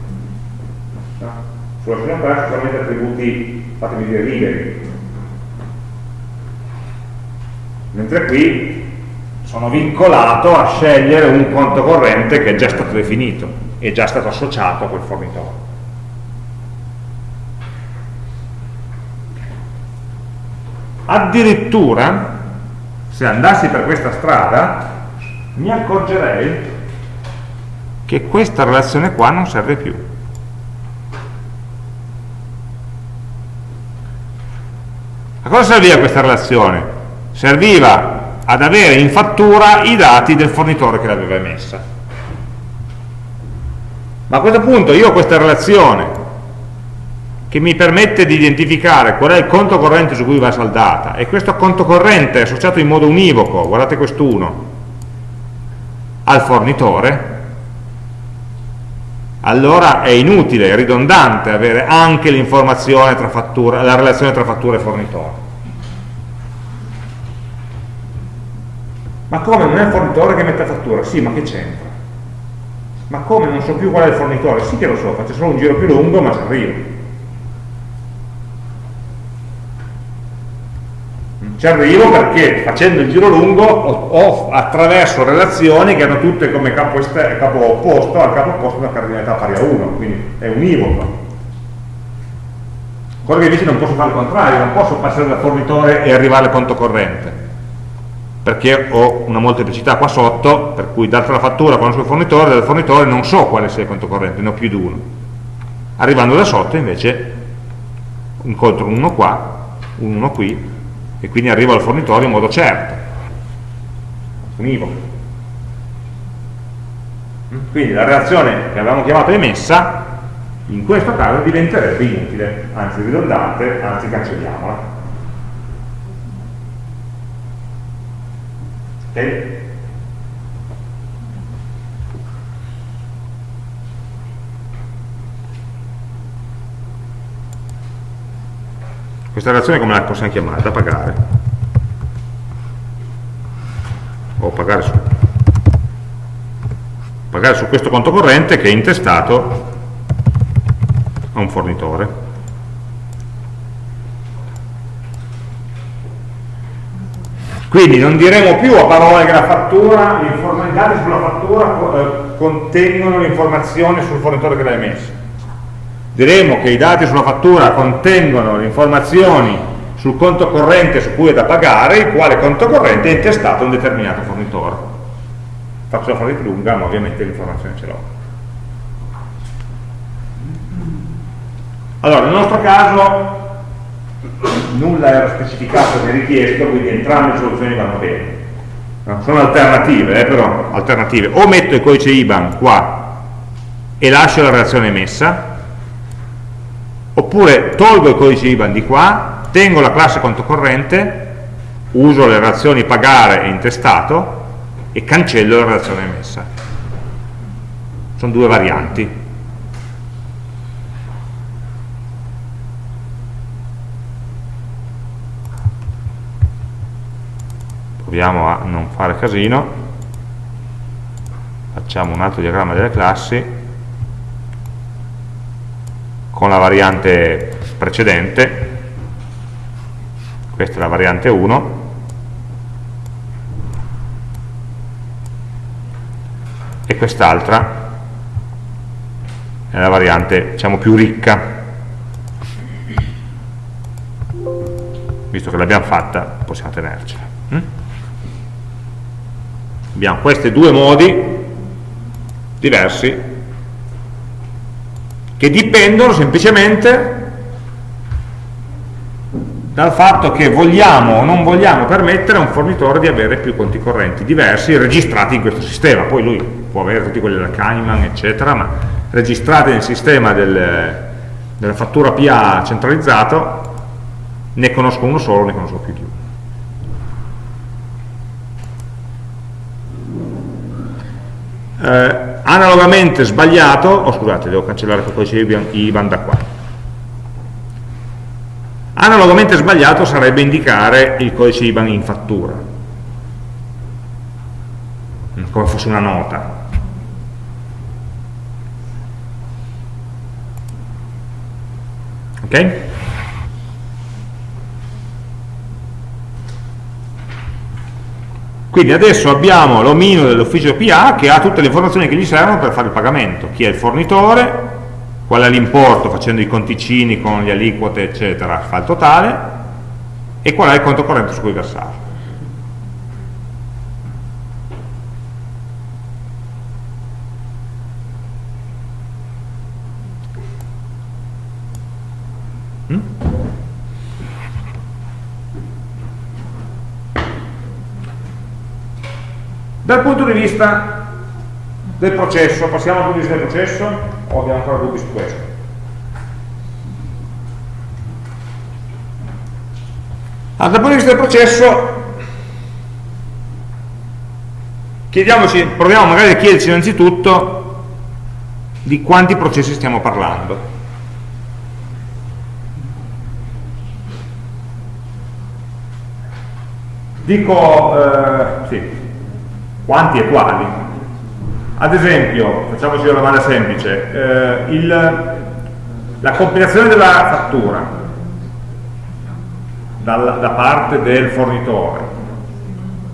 No? Sull'association class solamente attributi, fatemi dire, liberi, mentre qui sono vincolato a scegliere un conto corrente che è già stato definito, è già stato associato a quel fornitore. Addirittura, se andassi per questa strada, mi accorgerei che questa relazione qua non serve più. A cosa serviva questa relazione? Serviva ad avere in fattura i dati del fornitore che l'aveva emessa. Ma a questo punto io ho questa relazione che mi permette di identificare qual è il conto corrente su cui va saldata e questo conto corrente è associato in modo univoco, guardate quest'uno, al fornitore, allora è inutile, è ridondante avere anche la relazione tra fattura e fornitore. Ma come non è il fornitore che mette fattura? Sì, ma che c'entra? Ma come non so più qual è il fornitore? Sì che lo so, faccio solo un giro più lungo, ma ci arrivo. Ci arrivo perché facendo il giro lungo ho attraverso relazioni che hanno tutte come capo, capo opposto al capo opposto una cardinalità pari a 1, quindi è univoco. Quello che invece non posso fare il contrario, non posso passare dal fornitore e arrivare al conto corrente, perché ho una molteplicità qua sotto, per cui data la fattura conosco il fornitore, dal fornitore non so quale sia il conto corrente, ne ho più di uno. Arrivando da sotto invece incontro uno qua, uno qui, e quindi arrivo al fornitore in modo certo, univoco. Quindi la relazione che avevamo chiamato emessa in questo caso diventerebbe inutile, anzi ridondante, anzi cancelliamola. Questa relazione come la possiamo chiamare? Da pagare. O pagare su, pagare su questo conto corrente che è intestato a un fornitore. Quindi non diremo più a parole che la fattura, i dati sulla fattura eh, contengono le informazioni sul fornitore che l'ha emessa diremo che i dati sulla fattura contengono le informazioni sul conto corrente su cui è da pagare, il quale conto corrente è intestato a un determinato fornitore. Faccio la frase più lunga, ma ovviamente l'informazione ce l'ho. Allora, nel nostro caso nulla era specificato né richiesto, quindi entrambe le soluzioni vanno bene. Sono alternative, eh, però, alternative. O metto il codice IBAN qua e lascio la relazione emessa, oppure tolgo il codice IBAN di qua, tengo la classe conto corrente, uso le relazioni pagare e intestato e cancello la relazione emessa. Sono due varianti. Proviamo a non fare casino. Facciamo un altro diagramma delle classi. Con la variante precedente, questa è la variante 1, e quest'altra è la variante diciamo più ricca, visto che l'abbiamo fatta possiamo tenercela. Abbiamo questi due modi diversi che dipendono semplicemente dal fatto che vogliamo o non vogliamo permettere a un fornitore di avere più conti correnti diversi registrati in questo sistema, poi lui può avere tutti quelli della Kahneman eccetera, ma registrati nel sistema del, della fattura PA centralizzato ne conosco uno solo, ne conosco più di uno. Eh, analogamente sbagliato, oh scusate, devo cancellare quel codice IBAN da qua. Analogamente sbagliato sarebbe indicare il codice IBAN in fattura, mm, come fosse una nota. Ok? Quindi adesso abbiamo l'omino dell'ufficio PA che ha tutte le informazioni che gli servono per fare il pagamento. Chi è il fornitore, qual è l'importo facendo i conticini con le aliquote eccetera, fa il totale, e qual è il conto corrente su cui versare. Dal punto di vista del processo, passiamo al punto di vista del processo o abbiamo ancora dubbi su questo? Allora, dal punto di vista del processo chiediamoci, proviamo magari a chiederci innanzitutto di quanti processi stiamo parlando. Dico, eh, sì, quanti e quali. Ad esempio, facciamoci una domanda semplice, eh, il, la compilazione della fattura dal, da parte del fornitore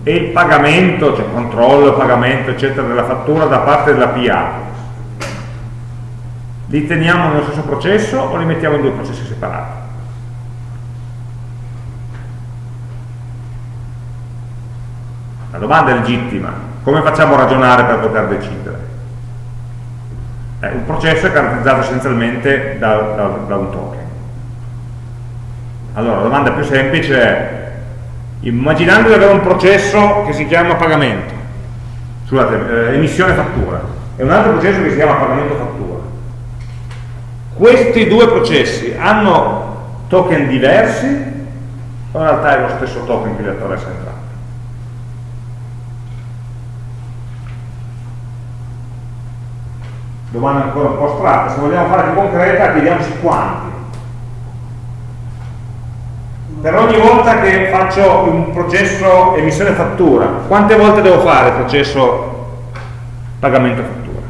e il pagamento, cioè controllo, pagamento eccetera della fattura da parte della PA, li teniamo nello stesso processo o li mettiamo in due processi separati? La domanda è legittima, come facciamo a ragionare per poter decidere? Eh, un processo è caratterizzato essenzialmente da, da, da un token. Allora, la domanda più semplice è, immaginando di avere un processo che si chiama pagamento, scusate, eh, emissione fattura, e un altro processo che si chiama pagamento fattura, questi due processi hanno token diversi o in realtà è lo stesso token che li attraversa entrambi? Domanda ancora un po' astratta, se vogliamo fare più concreta chiediamoci quanti. Per ogni volta che faccio un processo emissione fattura, quante volte devo fare il processo pagamento fattura?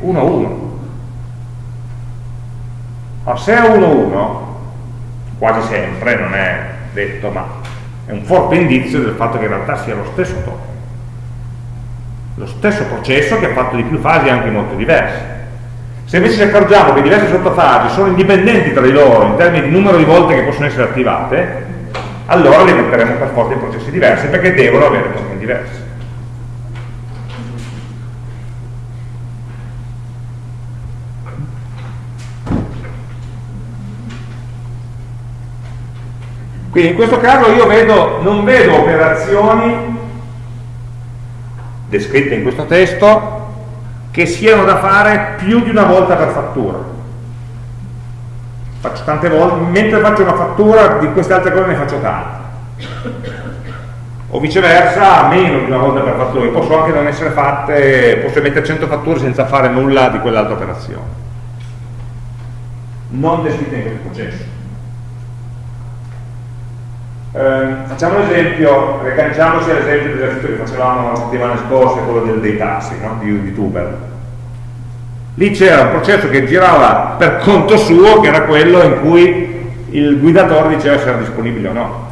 1 a 1. Allora, se è 1 a 1, quasi sempre, non è detto, ma è un forte indizio del fatto che in realtà sia lo stesso token lo stesso processo che ha fatto di più fasi anche molto diverse. Se invece ci accorgiamo che diverse sottofasi sono indipendenti tra di loro in termini di numero di volte che possono essere attivate, allora le metteremo per forza in processi diversi perché devono avere token diversi. Quindi in questo caso io vedo, non vedo operazioni descritte in questo testo che siano da fare più di una volta per fattura. Faccio tante volte mentre faccio una fattura di queste altre cose ne faccio tante. O viceversa meno di una volta per fattura. Posso anche non essere fatte posso mettere 100 fatture senza fare nulla di quell'altra operazione. Non descritte in questo processo eh, facciamo un esempio, ricanciamoci all'esempio dell'esercizio che facevamo la settimana scorsa, quello del, dei tassi, no? di, di Tuber. Lì c'era un processo che girava per conto suo, che era quello in cui il guidatore diceva se era disponibile o no.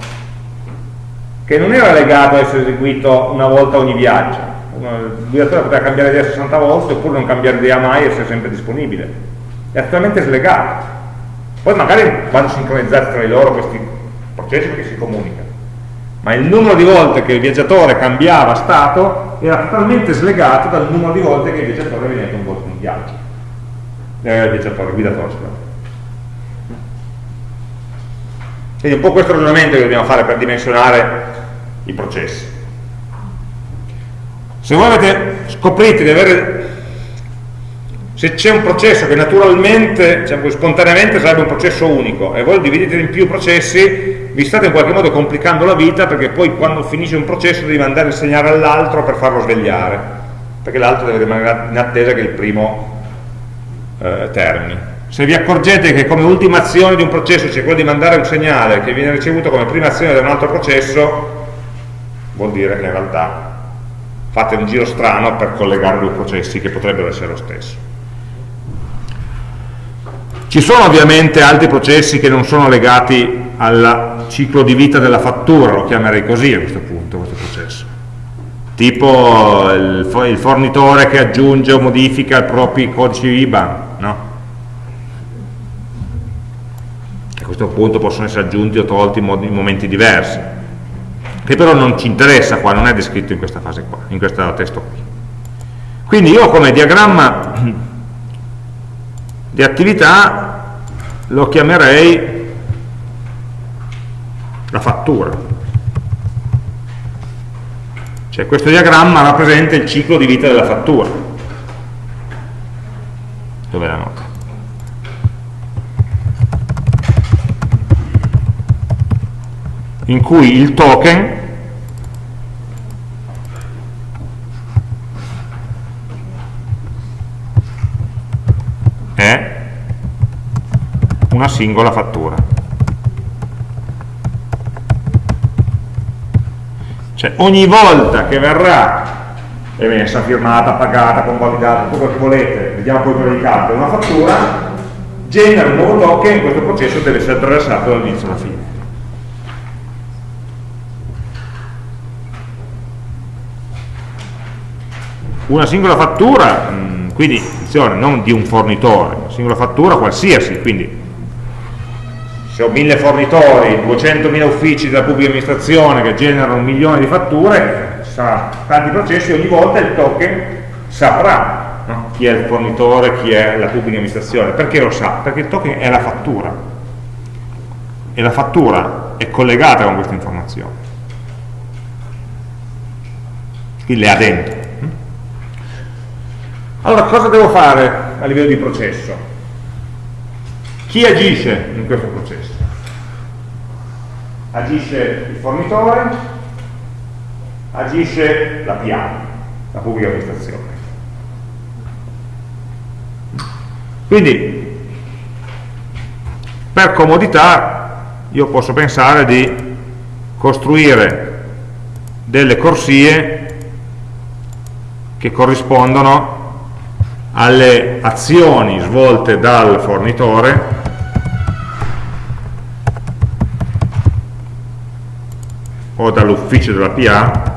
Che non era legato a essere eseguito una volta ogni viaggio. Il guidatore poteva cambiare idea 60 volte oppure non cambiare idea mai e essere sempre disponibile. È attualmente slegato. Poi magari vanno sincronizzati tra di loro questi processi perché si comunicano ma il numero di volte che il viaggiatore cambiava stato era totalmente slegato dal numero di volte che il viaggiatore veniva coinvolto in viaggio. Eh, il viaggiatore, il guidatore scusate. quindi un po' questo ragionamento che dobbiamo fare per dimensionare i processi. Se voi avete, scoprite di avere se c'è un processo che naturalmente, diciamo, spontaneamente sarebbe un processo unico e voi lo dividete in più processi, vi state in qualche modo complicando la vita perché poi quando finisce un processo devi mandare il segnale all'altro per farlo svegliare, perché l'altro deve rimanere in attesa che il primo eh, termini. Se vi accorgete che come ultima azione di un processo c'è quello di mandare un segnale che viene ricevuto come prima azione da un altro processo, vuol dire che in realtà fate un giro strano per collegare due processi che potrebbero essere lo stesso. Ci sono ovviamente altri processi che non sono legati al ciclo di vita della fattura, lo chiamerei così a questo punto. questo processo. Tipo il, fornitore che aggiunge o modifica i propri codici IBAN, no? A questo punto possono essere aggiunti o tolti in momenti diversi, che però non ci interessa qua, non è descritto in questa fase qua, in questo testo qui. Quindi io come diagramma di attività lo chiamerei la fattura. Cioè questo diagramma rappresenta il ciclo di vita della fattura. Dove la nota? In cui il token una singola fattura. Cioè ogni volta che verrà emessa, firmata, pagata, convalidata, tutto quello che volete, vediamo poi quello di calcolo, una fattura, genera un nuovo token e questo processo deve essere attraversato dall'inizio alla fine. Una singola fattura, mm, quindi attenzione, non di un fornitore, una singola fattura qualsiasi, quindi se ho mille fornitori, 200.000 uffici della pubblica amministrazione che generano un milione di fatture, sarà tanti processi, ogni volta il token saprà no? chi è il fornitore, chi è la pubblica amministrazione. Perché lo sa? Perché il token è la fattura e la fattura è collegata con questa informazione. Quindi le ha dentro. Allora, cosa devo fare a livello di processo? Chi agisce in questo processo? Agisce il fornitore, agisce la PA, la pubblica amministrazione. Quindi, per comodità, io posso pensare di costruire delle corsie che corrispondono alle azioni svolte dal fornitore. O dall'ufficio della PA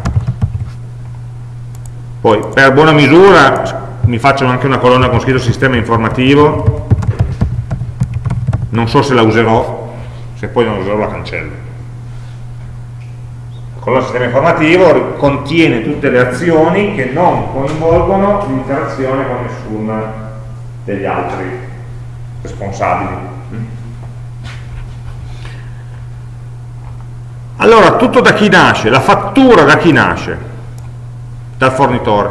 poi per buona misura mi faccio anche una colonna con scritto sistema informativo. Non so se la userò se poi non la userò la cancello colonna sistema informativo contiene tutte le azioni che non coinvolgono l'interazione con nessuno degli altri responsabili Allora, tutto da chi nasce? La fattura da chi nasce? Dal fornitore.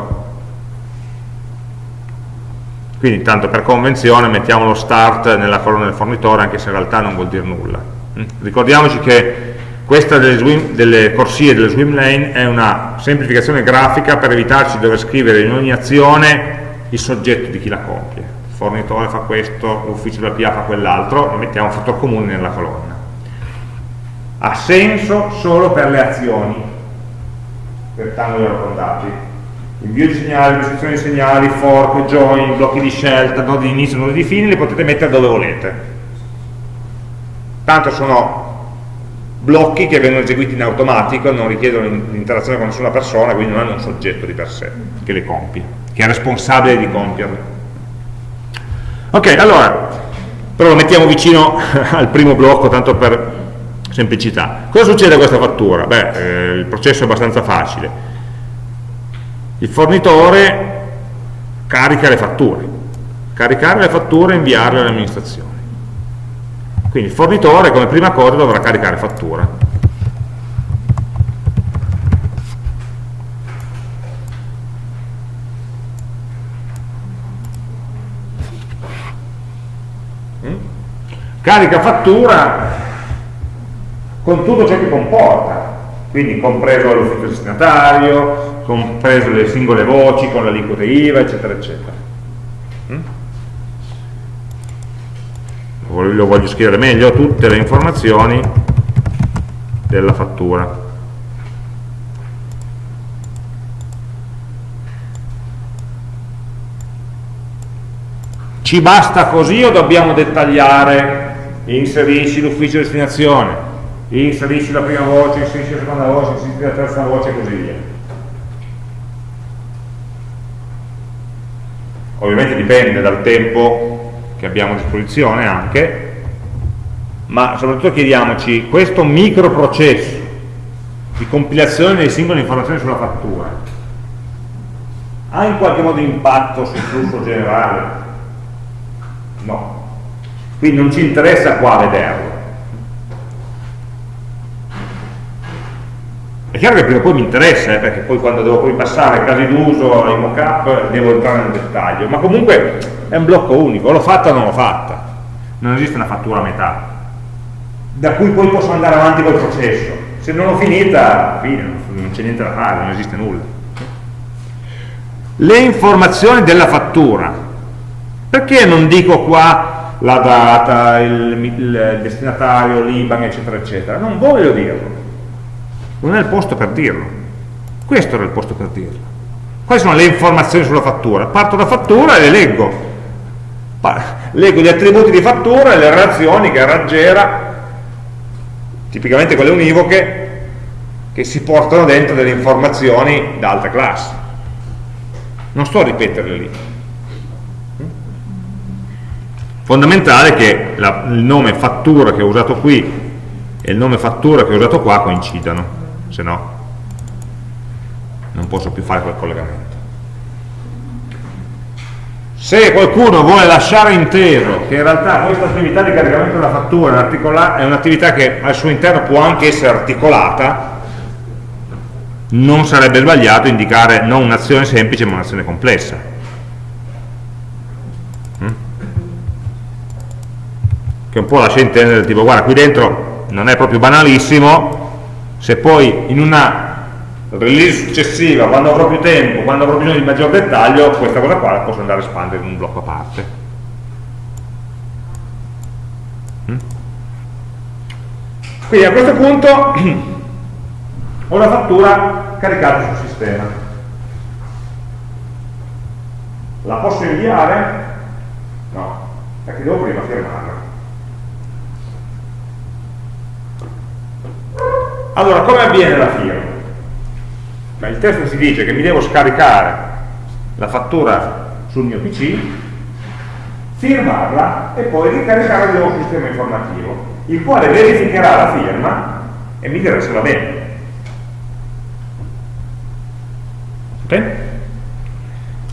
Quindi, tanto per convenzione, mettiamo lo start nella colonna del fornitore, anche se in realtà non vuol dire nulla. Mm? Ricordiamoci che questa delle, swim, delle corsie delle swim lane è una semplificazione grafica per evitarci di dover scrivere in ogni azione il soggetto di chi la compie. Il fornitore fa questo, l'ufficio della PA fa quell'altro, e mettiamo un fattore comune nella colonna. Ha senso solo per le azioni rettangoli arrotondati invio di segnali, restrizione di segnali, fork, join, blocchi di scelta, nodi di inizio, nodi di fine li potete mettere dove volete. Tanto sono blocchi che vengono eseguiti in automatico non richiedono l'interazione con nessuna persona quindi non hanno un soggetto di per sé che le compie che è responsabile di compierle ok, allora però lo mettiamo vicino al primo blocco tanto per semplicità. Cosa succede a questa fattura? Beh, eh, il processo è abbastanza facile. Il fornitore carica le fatture. Caricare le fatture e inviarle all'amministrazione. Quindi il fornitore come prima cosa dovrà caricare fattura. Mm? Carica fattura con tutto ciò che comporta, quindi compreso l'ufficio destinatario, compreso le singole voci con l'aliquota IVA, eccetera, eccetera. Lo voglio scrivere meglio, tutte le informazioni della fattura. Ci basta così o dobbiamo dettagliare inserisci l'ufficio destinazione, inserisci la prima voce, inserisci la seconda voce, inserisci la terza voce e così via. Ovviamente dipende dal tempo che abbiamo a disposizione anche, ma soprattutto chiediamoci questo microprocesso di compilazione delle singole informazioni sulla fattura ha in qualche modo impatto sul flusso generale? No. Quindi non ci interessa qua vederlo. È chiaro che prima o poi mi interessa, eh, perché poi quando devo poi passare casi d'uso ai mockup devo entrare nel dettaglio, ma comunque è un blocco unico, l'ho fatta o non l'ho fatta. Non esiste una fattura a metà, da cui poi posso andare avanti col processo. Se non l'ho finita, fine, non c'è niente da fare, non esiste nulla. Le informazioni della fattura. Perché non dico qua la data, il, il destinatario, l'IBAN eccetera eccetera? Non voglio dirlo non è il posto per dirlo. Questo era il posto per dirlo. Quali sono le informazioni sulla fattura? parto da fattura e le leggo. Leggo gli attributi di fattura e le relazioni che raggiera tipicamente quelle univoche che si portano dentro delle informazioni da altre classi. Non sto a ripeterle lì. Fondamentale che la, il nome fattura che ho usato qui e il nome fattura che ho usato qua coincidano se no non posso più fare quel collegamento se qualcuno vuole lasciare intero che in realtà questa attività di caricamento della fattura è un'attività che al suo interno può anche essere articolata non sarebbe sbagliato indicare non un'azione semplice ma un'azione complessa mm? che un po' lascia intendere tipo guarda qui dentro non è proprio banalissimo se poi in una release successiva quando avrò più tempo, quando avrò bisogno di maggior dettaglio questa cosa qua la posso andare a espandere in un blocco a parte mm? quindi a questo punto ho la fattura caricata sul sistema la posso inviare? no, perché devo prima firmarla allora come avviene la firma? Beh, il testo si dice che mi devo scaricare la fattura sul mio pc firmarla e poi ricaricarla nel nuovo sistema informativo il quale verificherà la firma e mi dirà se va bene Okay?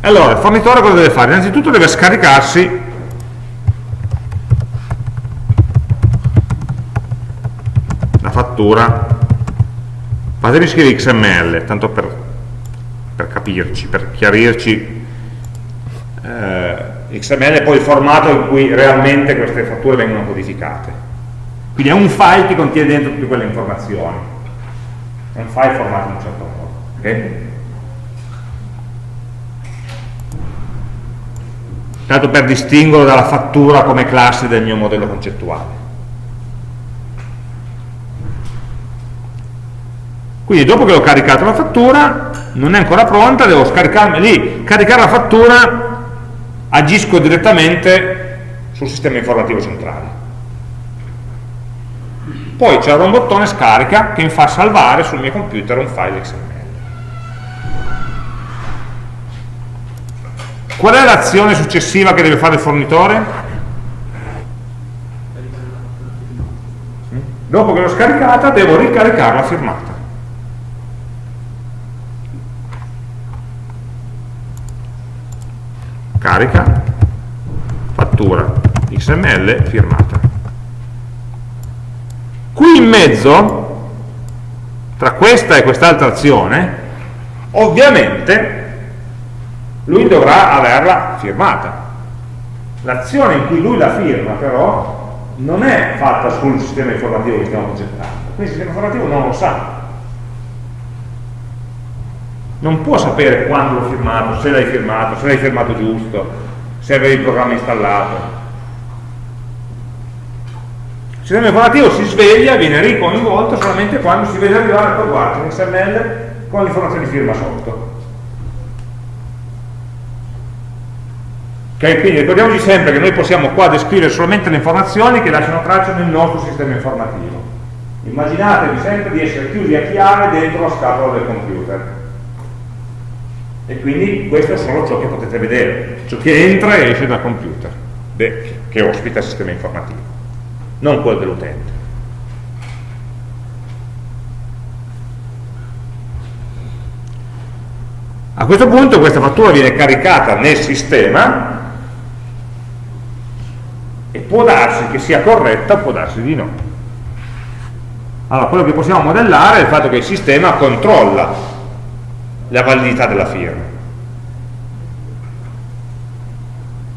Allora, il fornitore cosa deve fare? Innanzitutto deve scaricarsi la fattura fatemi scrivere XML tanto per, per capirci, per chiarirci eh, XML è poi il formato in cui realmente queste fatture vengono codificate quindi è un file che contiene dentro tutte quelle informazioni è un file formato in un certo modo okay? tanto per distinguerlo dalla fattura come classe del mio modello concettuale. Quindi dopo che ho caricato la fattura, non è ancora pronta, devo scaricarmi lì, caricare la fattura, agisco direttamente sul sistema informativo centrale. Poi c'è un bottone scarica che mi fa salvare sul mio computer un file XML. Qual è l'azione successiva che deve fare il fornitore? Dopo che l'ho scaricata devo ricaricarla firmata. Carica, fattura, XML, firmata. Qui in mezzo, tra questa e quest'altra azione, ovviamente lui dovrà averla firmata. L'azione in cui lui la firma però non è fatta sul sistema informativo che stiamo progettando, quindi il sistema informativo non lo sa. Non può sapere quando l'ho firmato, se l'hai firmato, se l'hai firmato giusto, se avevi il programma installato. Il sistema informativo si sveglia, viene ricoinvolto solamente quando si vede arrivare, poi guarda, un XML con l'informazione di firma sotto Okay? Quindi ricordiamoci sempre che noi possiamo qua descrivere solamente le informazioni che lasciano traccia nel nostro sistema informativo. Immaginatevi sempre di essere chiusi a chiave dentro la scatola del computer. E quindi questo è solo ciò che potete vedere, ciò che entra e esce dal computer, che ospita il sistema informativo, non quello dell'utente. A questo punto questa fattura viene caricata nel sistema e può darsi che sia corretta può darsi di no. Allora, quello che possiamo modellare è il fatto che il sistema controlla la validità della firma.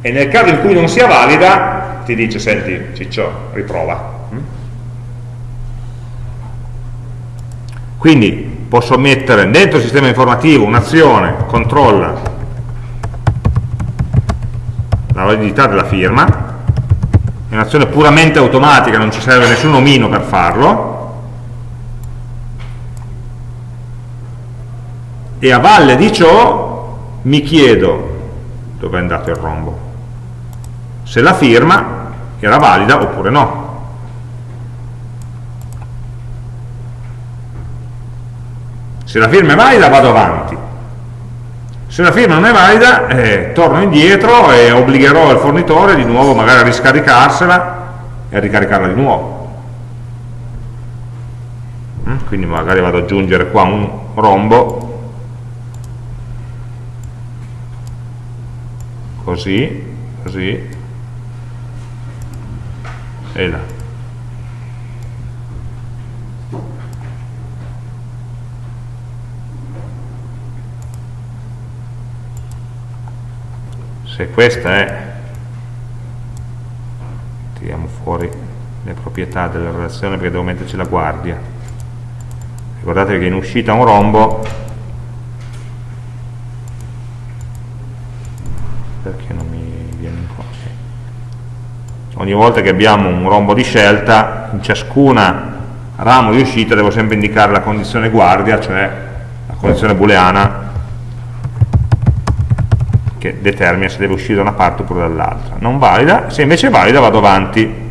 E nel caso in cui non sia valida, ti dice, senti, Ciccio, riprova. Quindi posso mettere dentro il sistema informativo un'azione, controlla la validità della firma, è un'azione puramente automatica, non ci serve nessun omino per farlo, e a valle di ciò mi chiedo dove è andato il rombo, se la firma era valida oppure no. se la firma è valida vado avanti se la firma non è valida eh, torno indietro e obbligherò il fornitore di nuovo magari a riscaricarsela e a ricaricarla di nuovo mm? quindi magari vado ad aggiungere qua un rombo così così. E là se questa è tiriamo fuori le proprietà della relazione perché devo metterci la guardia. Ricordatevi che in uscita un rombo ogni volta che abbiamo un rombo di scelta in ciascuna ramo di uscita devo sempre indicare la condizione guardia cioè la condizione booleana che determina se deve uscire da una parte oppure dall'altra. Non valida, se invece è valida vado avanti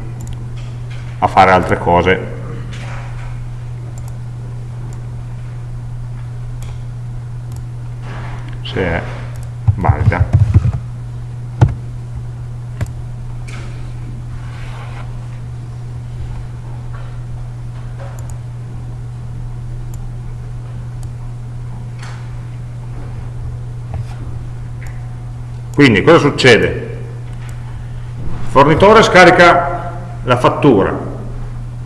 a fare altre cose. Se è valida. Quindi cosa succede? Il fornitore scarica la fattura,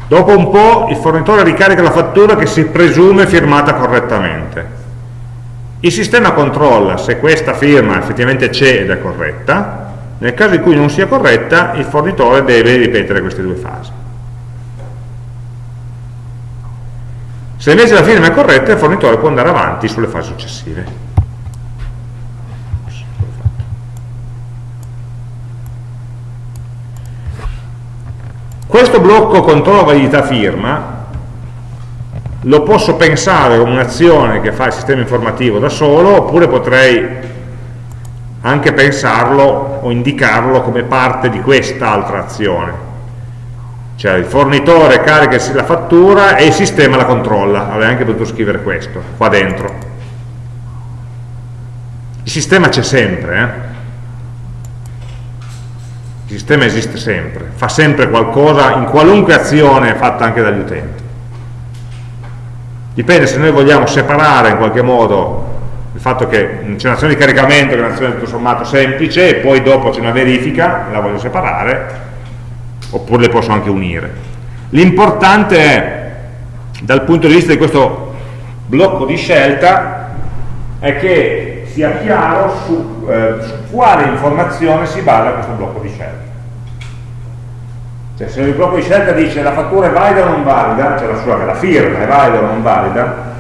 dopo un po' il fornitore ricarica la fattura che si presume firmata correttamente. Il sistema controlla se questa firma effettivamente c'è ed è corretta, nel caso in cui non sia corretta il fornitore deve ripetere queste due fasi. Se invece la firma è corretta il fornitore può andare avanti sulle fasi successive. Questo blocco controllo validità firma lo posso pensare come un'azione che fa il sistema informativo da solo oppure potrei anche pensarlo o indicarlo come parte di quest'altra azione. Cioè il fornitore carica la fattura e il sistema la controlla. Avrei anche potuto scrivere questo qua dentro. Il sistema c'è sempre eh? Il sistema esiste sempre, fa sempre qualcosa in qualunque azione fatta anche dagli utenti. Dipende se noi vogliamo separare in qualche modo il fatto che c'è un'azione di caricamento che è un'azione tutto sommato semplice e poi dopo c'è una verifica, la voglio separare, oppure le posso anche unire. L'importante è, dal punto di vista di questo blocco di scelta, è che sia chiaro su, eh, su quale informazione si basa questo blocco di scelta. Cioè se il blocco di scelta dice la fattura è valida o non valida, cioè la, sua, la firma è valida o non valida,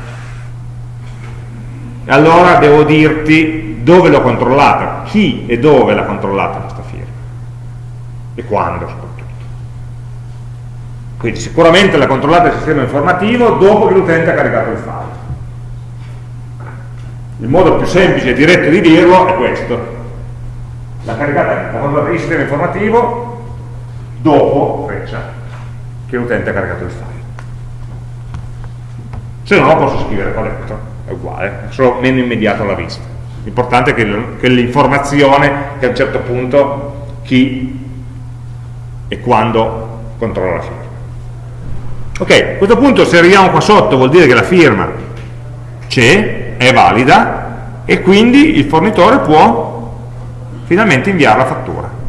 allora devo dirti dove l'ho controllata, chi e dove l'ha controllata questa firma e quando soprattutto. Quindi sicuramente l'ha controllata il sistema informativo dopo che l'utente ha caricato il file. Il modo più semplice e diretto di dirlo è questo. L'ha caricata, l'ha controllata il sistema informativo dopo freccia che l'utente ha caricato il file Se no posso scrivere dentro, è uguale, è solo meno immediato alla vista. L'importante è che l'informazione che a un certo punto chi e quando controlla la firma. Ok, a questo punto se arriviamo qua sotto vuol dire che la firma c'è, è valida e quindi il fornitore può finalmente inviare la fattura.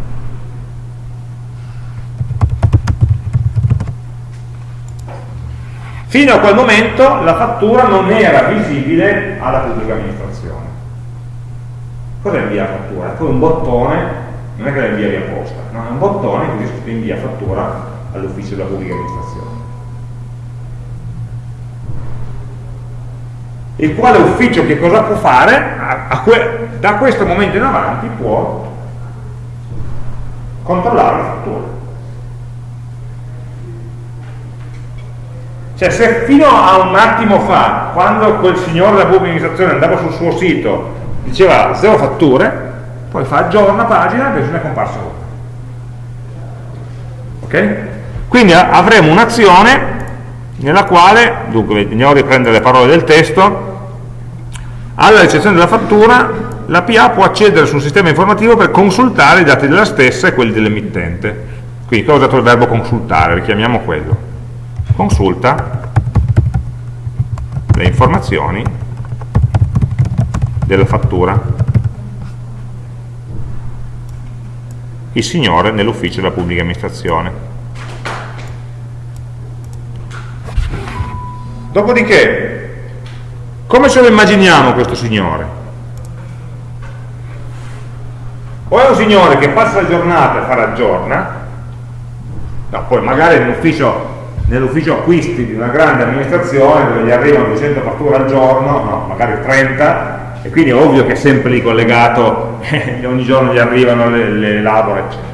Fino a quel momento la fattura non era visibile alla pubblica amministrazione. Cosa invia la fattura? Poi un bottone, non è che la invia via posta, no? è un bottone che dice invia fattura all'ufficio della pubblica amministrazione. Il quale ufficio che cosa può fare? A, a que, da questo momento in avanti può controllare la fattura. Cioè se fino a un attimo fa, quando quel signore della pubblica amministrazione andava sul suo sito, diceva zero fatture, poi fa aggiorna pagina e ne è comparsa una. Ok? Quindi avremo un'azione nella quale, dunque andiamo a riprendere le parole del testo, alla ricezione della fattura la PA può accedere su un sistema informativo per consultare i dati della stessa e quelli dell'emittente. Quindi cosa ho usato il verbo consultare, richiamiamo quello. Consulta le informazioni della fattura. Il signore nell'ufficio della pubblica amministrazione dopodiché come ce lo immaginiamo questo signore? o è un signore che passa la giornata a fare aggiorna no, poi magari nell'ufficio acquisti di una grande amministrazione dove gli arrivano 200 fatture al giorno, no, magari 30, e quindi è ovvio che è sempre lì collegato, ogni giorno gli arrivano, le, le elabora, eccetera.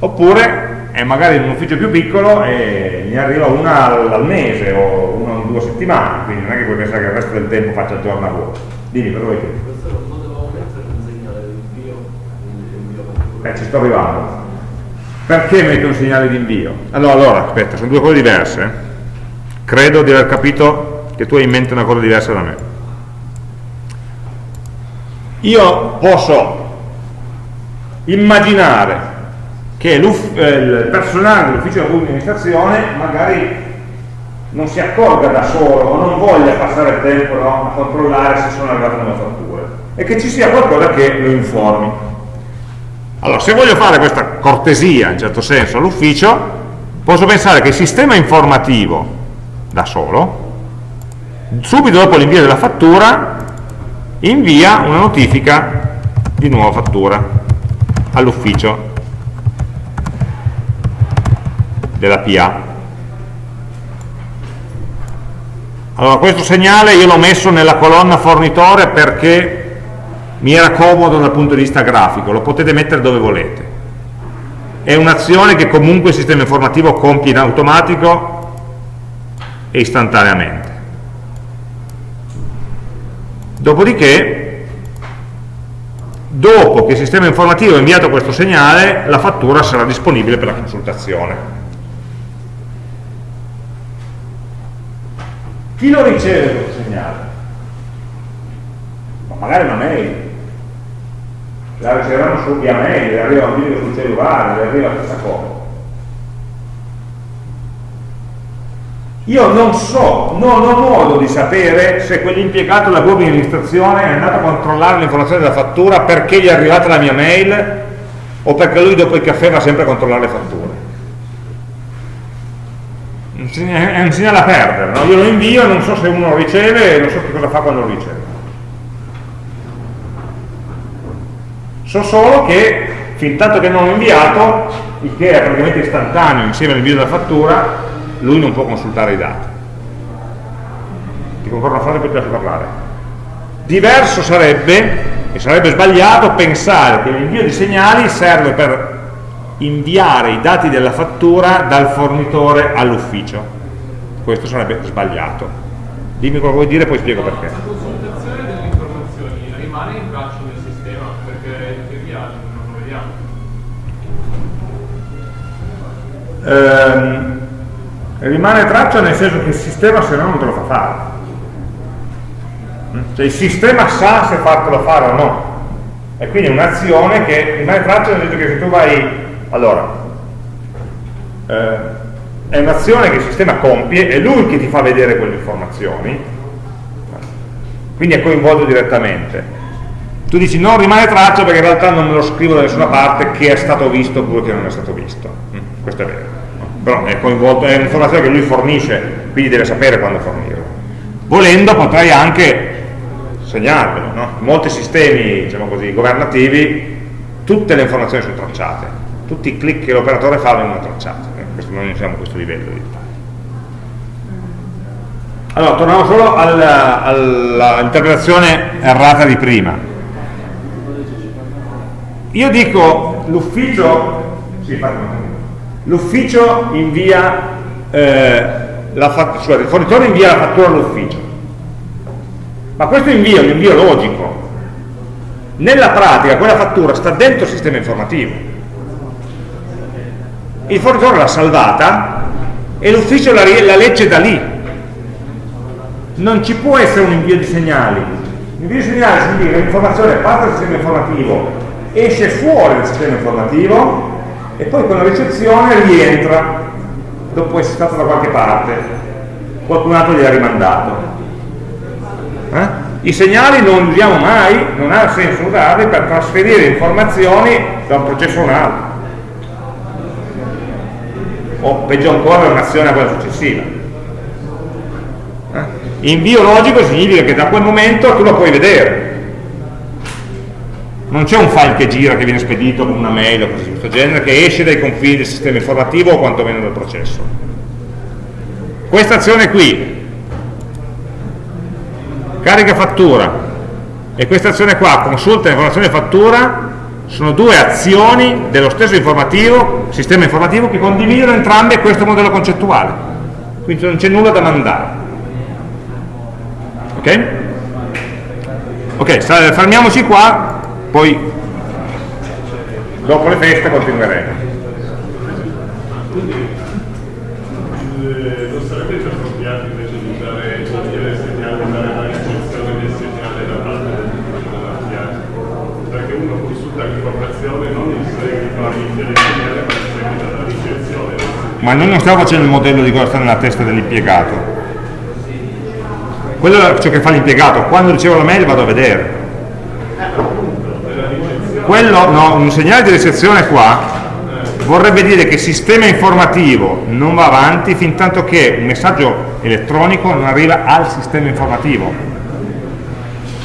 Oppure è magari in un ufficio più piccolo e gli arriva una al, al mese o una in due settimane, quindi non è che puoi pensare che il resto del tempo faccia il giorno a voi. Dimmi, cosa vuoi dire? Questo non potevamo mettere un segnale di invio, invio Eh, ci sto arrivando. Perché metto un segnale di invio? Allora, allora, aspetta, sono due cose diverse. Credo di aver capito che tu hai in mente una cosa diversa da me. Io posso immaginare che eh, il personale dell'ufficio della pubblica amministrazione magari non si accorga da solo o non voglia passare il tempo no, a controllare se sono arrivate nuove fatture e che ci sia qualcosa che lo informi. Allora, se voglio fare questa cortesia, in certo senso, all'ufficio, posso pensare che il sistema informativo, da solo, subito dopo l'invio della fattura, invia una notifica di nuova fattura all'ufficio della PA. Allora, questo segnale io l'ho messo nella colonna fornitore perché mi era comodo dal punto di vista grafico, lo potete mettere dove volete. È un'azione che comunque il sistema informativo compie in automatico e istantaneamente. Dopodiché, dopo che il sistema informativo ha inviato questo segnale, la fattura sarà disponibile per la consultazione. Chi lo riceve questo segnale? Ma magari una mail, la riceveranno su via mail, le arriva un video sul cellulare, le arriva stessa cosa. Io non so, non ho modo di sapere se quell'impiegato della pubblica amministrazione è andato a controllare l'informazione della fattura perché gli è arrivata la mia mail o perché lui dopo il caffè va sempre a controllare le fatture. È un segnale a perdere, no? io lo invio e non so se uno lo riceve e non so che cosa fa quando lo riceve. So solo che, fin tanto che non ho inviato, il che è praticamente istantaneo insieme all'invio della fattura, lui non può consultare i dati. Ti concordo una frase poi ti lascio parlare. Diverso sarebbe, e sarebbe sbagliato, pensare che l'invio di segnali serve per inviare i dati della fattura dal fornitore all'ufficio. Questo sarebbe sbagliato. Dimmi cosa vuoi dire e poi spiego perché. La consultazione delle informazioni rimane in braccio Ehm, rimane traccia nel senso che il sistema se no non te lo fa fare Mm? cioè il sistema sa se fartelo fare o no e quindi è un'azione che rimane traccia nel senso che se tu vai allora eh, è un'azione che il sistema compie è lui che ti fa vedere quelle informazioni quindi è coinvolto direttamente. Tu dici non rimane traccia perché in realtà non me lo scrivo da nessuna parte che è stato visto oppure che non è stato visto. Mm, questo è vero. Però è è un'informazione che lui fornisce quindi deve sapere quando fornirla volendo potrei anche segnarvelo no? molti sistemi diciamo così, governativi tutte le informazioni sono tracciate tutti i click che l'operatore fa vengono tracciati eh, questo, noi non siamo a questo livello di dettaglio allora torniamo solo all'interpretazione errata di prima. Io dico l'ufficio sì, l'ufficio invia eh, la fat- scusate, il fornitore invia la fattura all'ufficio. Ma questo invio è un invio logico. Nella pratica quella fattura sta dentro il sistema informativo il fornitore l'ha salvata e l'ufficio la, la legge da lì non ci può essere un invio di segnali l'invio di segnali significa che l'informazione parte dal sistema informativo esce fuori dal sistema informativo e poi con la ricezione rientra dopo essere stato da qualche parte qualcun altro gli ha rimandato eh? I segnali non li usiamo mai, non ha senso usarli per trasferire informazioni da un processo a un altro. O peggio ancora un'azione a quella successiva. Eh? Invio logico significa che da quel momento tu lo puoi vedere. Non c'è un file che gira, che viene spedito con una mail o cose di questo genere, che esce dai confini del sistema informativo o quantomeno dal processo. Questa azione qui carica fattura e questa azione qua, consulta informazione fattura, sono due azioni dello stesso informativo, sistema informativo che condividono entrambe questo modello concettuale. Quindi non c'è nulla da mandare. Ok? Ok, fermiamoci qua, poi dopo le feste continueremo. Eh, non sarebbe più appropriato invece di usare togliere il segnale, dare la ricezione del segnale da parte del pubblico della PIA? Perché uno consulta l'informazione non in seguito all'invio del segnale, ma in seguito alla ricezione del segnale. Ma noi non stiamo facendo il modello di cosa sta nella testa dell'impiegato. Quello è ciò che fa l'impiegato, quando ricevo la mail vado a vedere. Quello, no, un segnale di ricezione qua vorrebbe dire che il sistema informativo non va avanti fin tanto che un messaggio elettronico non arriva al sistema informativo,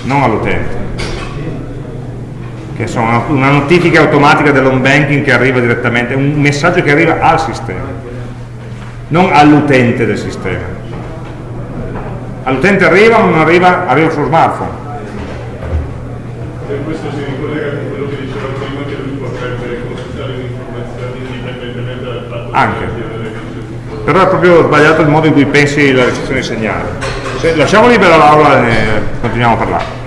non all'utente. Che sono una, notifica automatica dell'home banking che arriva direttamente, un messaggio che arriva al sistema, non all'utente del sistema. All'utente arriva o non arriva, arriva sullo smartphone. E questo si ricollega con quello che diceva prima che lui potrebbe consultare le informazioni indipendentemente dal fatto Anche. di ricevuto. Però è proprio sbagliato il modo in cui pensi la ricezione dei segnali. Se- lasciamo libera l'aula e continuiamo a parlare.